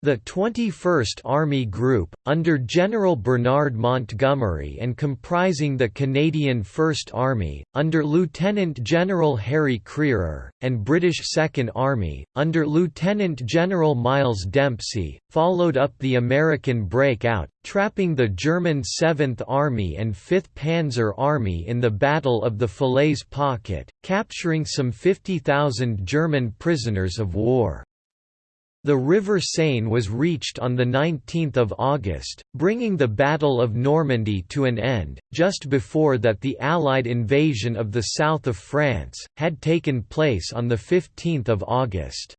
The 21st Army Group, under General Bernard Montgomery and comprising the Canadian First Army, under Lieutenant General Harry Crerar, and British Second Army, under Lieutenant General Miles Dempsey, followed up the American breakout, trapping the German 7th Army and 5th Panzer Army in the Battle of the Falaise Pocket, capturing some 50,000 German prisoners of war. The River Seine was reached on 19 August, bringing the Battle of Normandy to an end, just before that the Allied invasion of the south of France, had taken place on 15 August.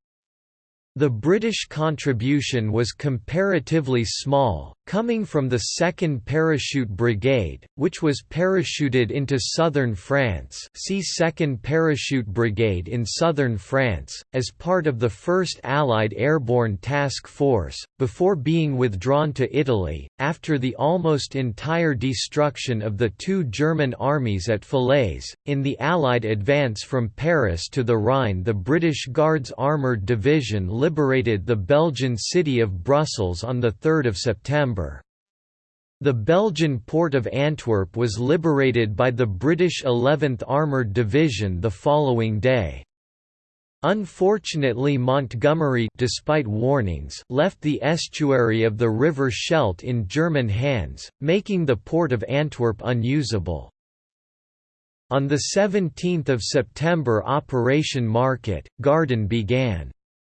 The British contribution was comparatively small, coming from the 2nd Parachute Brigade, which was parachuted into southern France see 2nd Parachute Brigade in southern France, as part of the 1st Allied Airborne Task Force, before being withdrawn to Italy, after the almost entire destruction of the two German armies at Falaise. In the Allied advance from Paris to the Rhine the British Guards Armoured Division liberated the Belgian city of Brussels on 3 September. The Belgian port of Antwerp was liberated by the British 11th Armoured Division the following day. Unfortunately Montgomery despite warnings left the estuary of the River Scheldt in German hands, making the port of Antwerp unusable. On 17 September Operation Market, Garden began.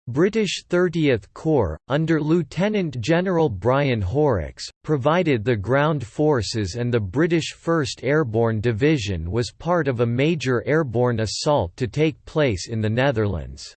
British 30th Corps, under Lieutenant General Brian Horrocks, provided the ground forces and the British 1st Airborne Division was part of a major airborne assault to take place in the Netherlands.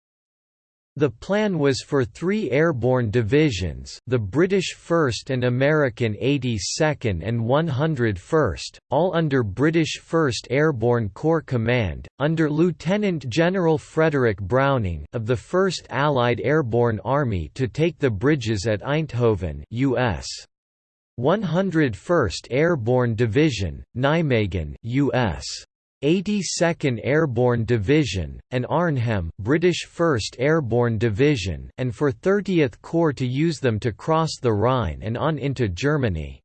The plan was for three airborne divisions the British 1st and American 82nd and 101st, all under British 1st Airborne Corps Command, under Lieutenant General Frederick Browning of the 1st Allied Airborne Army to take the bridges at Eindhoven US. 101st Airborne Division, Nijmegen US. 82nd Airborne Division, and Arnhem British 1st Airborne Division and for 30th Corps to use them to cross the Rhine and on into Germany.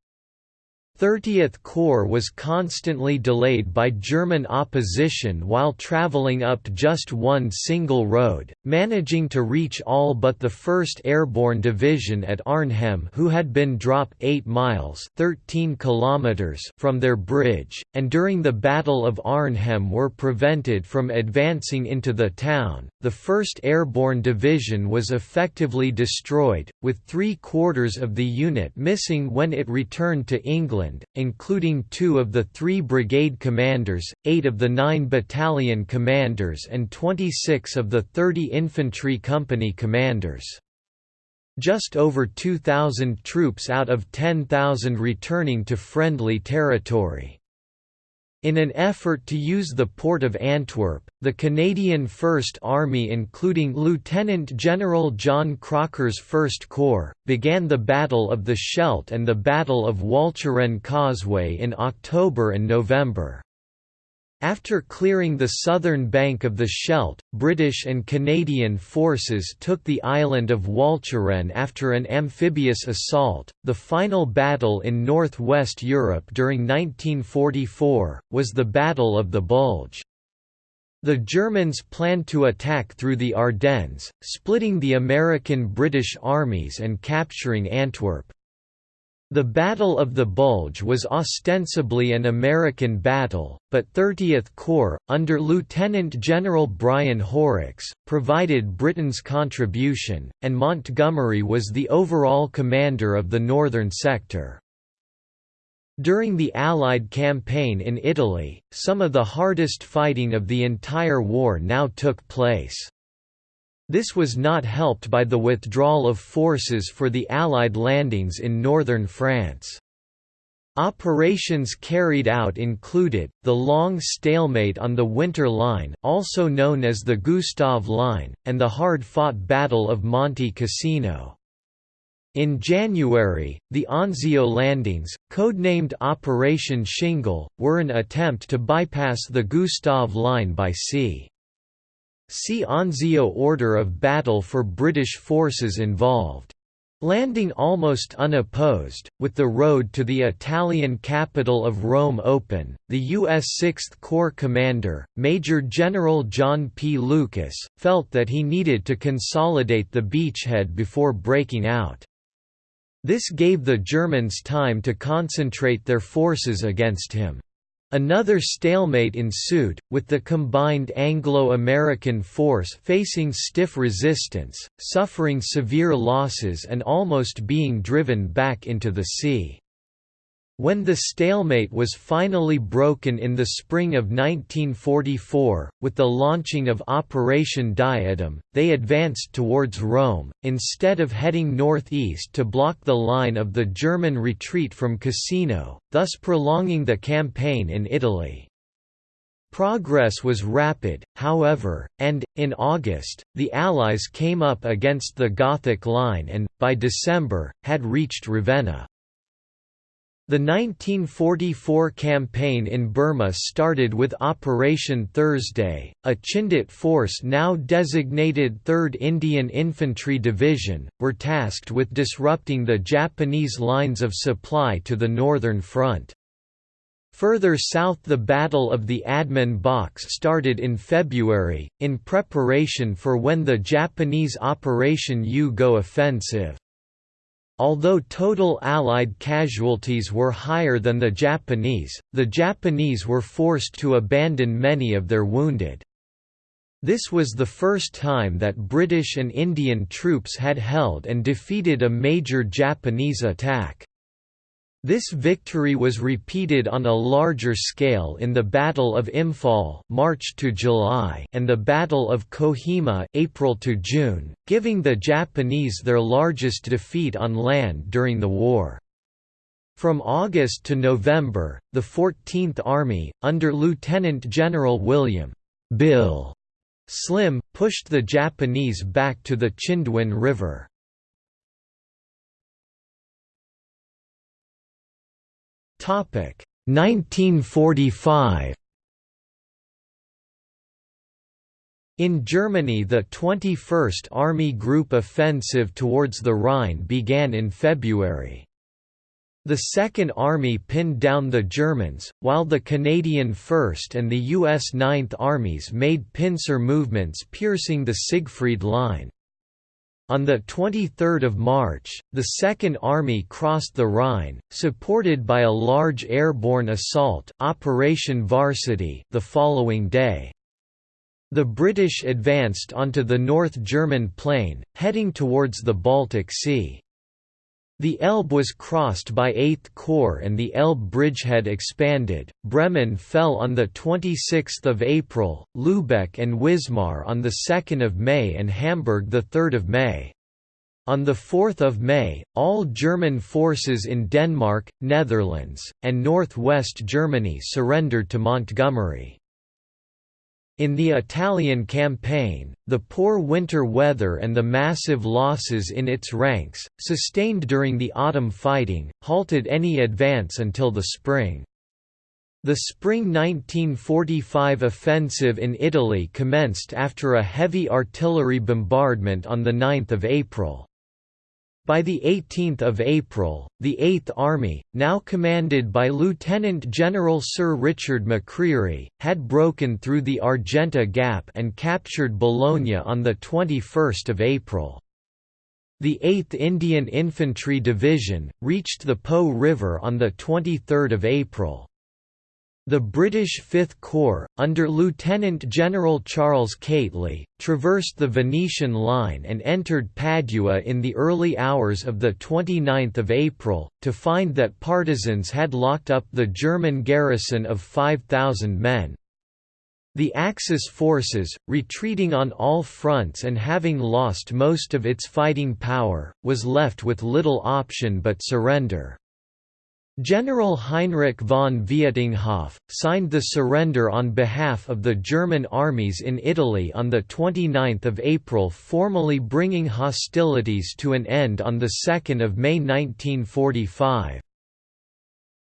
30th Corps was constantly delayed by German opposition while traveling up just one single road, managing to reach all but the 1st Airborne Division at Arnhem who had been dropped 8 miles 13 kilometers from their bridge, and during the Battle of Arnhem were prevented from advancing into the town. The 1st Airborne Division was effectively destroyed, with three quarters of the unit missing when it returned to England including two of the three brigade commanders, eight of the nine battalion commanders and 26 of the 30 infantry company commanders. Just over 2,000 troops out of 10,000 returning to friendly territory. In an effort to use the port of Antwerp, the Canadian First Army including Lieutenant General John Crocker's First Corps, began the Battle of the Scheldt and the Battle of Walcheren Causeway in October and November. After clearing the southern bank of the Scheldt, British and Canadian forces took the island of Walcheren after an amphibious assault. The final battle in northwest Europe during 1944 was the Battle of the Bulge. The Germans planned to attack through the Ardennes, splitting the American-British armies and capturing Antwerp. The Battle of the Bulge was ostensibly an American battle, but 30th Corps, under Lieutenant General Brian Horrocks, provided Britain's contribution, and Montgomery was the overall commander of the northern sector. During the Allied campaign in Italy, some of the hardest fighting of the entire war now took place. This was not helped by the withdrawal of forces for the Allied landings in northern France. Operations carried out included, the long stalemate on the Winter Line also known as the Gustav Line, and the hard-fought Battle of Monte Cassino. In January, the Anzio landings, codenamed Operation Shingle, were an attempt to bypass the Gustav Line by sea. See Anzio order of battle for British forces involved. Landing almost unopposed, with the road to the Italian capital of Rome open, the U.S. Sixth Corps commander, Major General John P. Lucas, felt that he needed to consolidate the beachhead before breaking out. This gave the Germans time to concentrate their forces against him. Another stalemate ensued, with the combined Anglo-American force facing stiff resistance, suffering severe losses and almost being driven back into the sea. When the stalemate was finally broken in the spring of 1944, with the launching of Operation Diadem, they advanced towards Rome, instead of heading northeast to block the line of the German retreat from Cassino, thus prolonging the campaign in Italy. Progress was rapid, however, and, in August, the Allies came up against the Gothic line and, by December, had reached Ravenna. The 1944 campaign in Burma started with Operation Thursday, a Chindit force now designated 3rd Indian Infantry Division, were tasked with disrupting the Japanese lines of supply to the Northern Front. Further south the Battle of the Admin Box started in February, in preparation for when the Japanese Operation U-Go offensive. Although total Allied casualties were higher than the Japanese, the Japanese were forced to abandon many of their wounded. This was the first time that British and Indian troops had held and defeated a major Japanese attack. This victory was repeated on a larger scale in the Battle of Imphal March to July and the Battle of Kohima April to June, giving the Japanese their largest defeat on land during the war. From August to November, the 14th Army, under Lieutenant General William Bill Slim, pushed the Japanese back to the Chindwin River. 1945 In Germany the 21st Army Group offensive towards the Rhine began in February. The Second Army pinned down the Germans, while the Canadian 1st and the U.S. 9th Armies made pincer movements piercing the Siegfried Line. On 23 March, the Second Army crossed the Rhine, supported by a large airborne assault Operation Varsity the following day. The British advanced onto the North German plain, heading towards the Baltic Sea. The Elbe was crossed by 8th Corps and the Elbe bridgehead expanded. Bremen fell on the 26th of April, Lübeck and Wismar on the 2nd of May and Hamburg the 3rd of May. On 4 May, all German forces in Denmark, Netherlands, and northwest Germany surrendered to Montgomery. In the Italian campaign, the poor winter weather and the massive losses in its ranks, sustained during the autumn fighting, halted any advance until the spring. The spring 1945 offensive in Italy commenced after a heavy artillery bombardment on 9 April. By 18 April, the Eighth Army, now commanded by Lieutenant General Sir Richard McCreery, had broken through the Argenta Gap and captured Bologna on 21 April. The 8th Indian Infantry Division, reached the Po River on 23 April. The British Fifth Corps, under Lieutenant General Charles Keightley, traversed the Venetian line and entered Padua in the early hours of 29 April, to find that partisans had locked up the German garrison of 5,000 men. The Axis forces, retreating on all fronts and having lost most of its fighting power, was left with little option but surrender. General Heinrich von Vietinghoff, signed the surrender on behalf of the German armies in Italy on 29 April formally bringing hostilities to an end on 2 May 1945.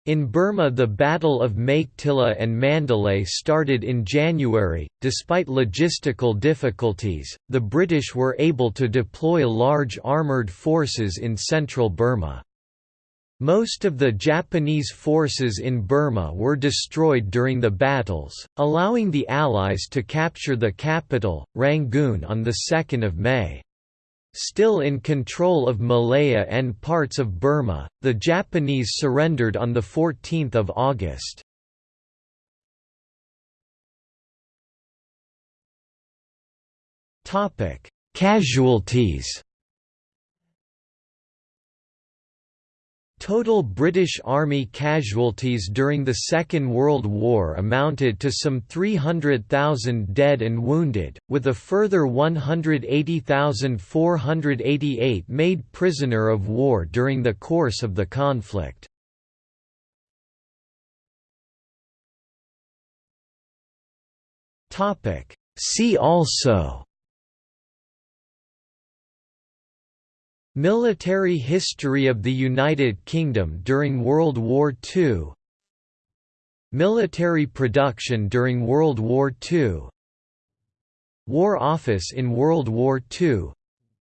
In Burma the Battle of Meiktila and Mandalay started in January. Despite logistical difficulties, the British were able to deploy large armoured forces in central Burma. Most of the Japanese forces in Burma were destroyed during the battles, allowing the Allies to capture the capital, Rangoon on 2 May. Still in control of Malaya and parts of Burma, the Japanese surrendered on 14 August. Casualties Total British Army casualties during the Second World War amounted to some 300,000 dead and wounded, with a further 180,488 made prisoner of war during the course of the conflict. See also Military history of the United Kingdom during World War II Military production during World War II War Office in World War II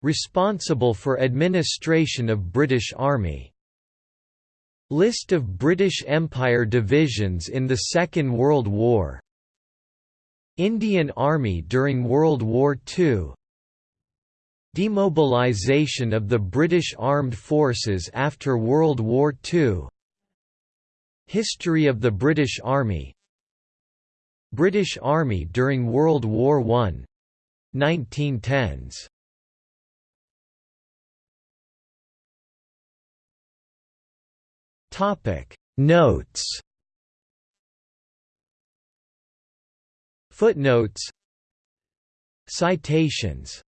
Responsible for administration of British Army. List of British Empire divisions in the Second World War. Indian Army during World War II Demobilisation of the British Armed Forces after World War II History of the British Army. British Army during World War I 1910s Topic. Notes. Footnotes. Citations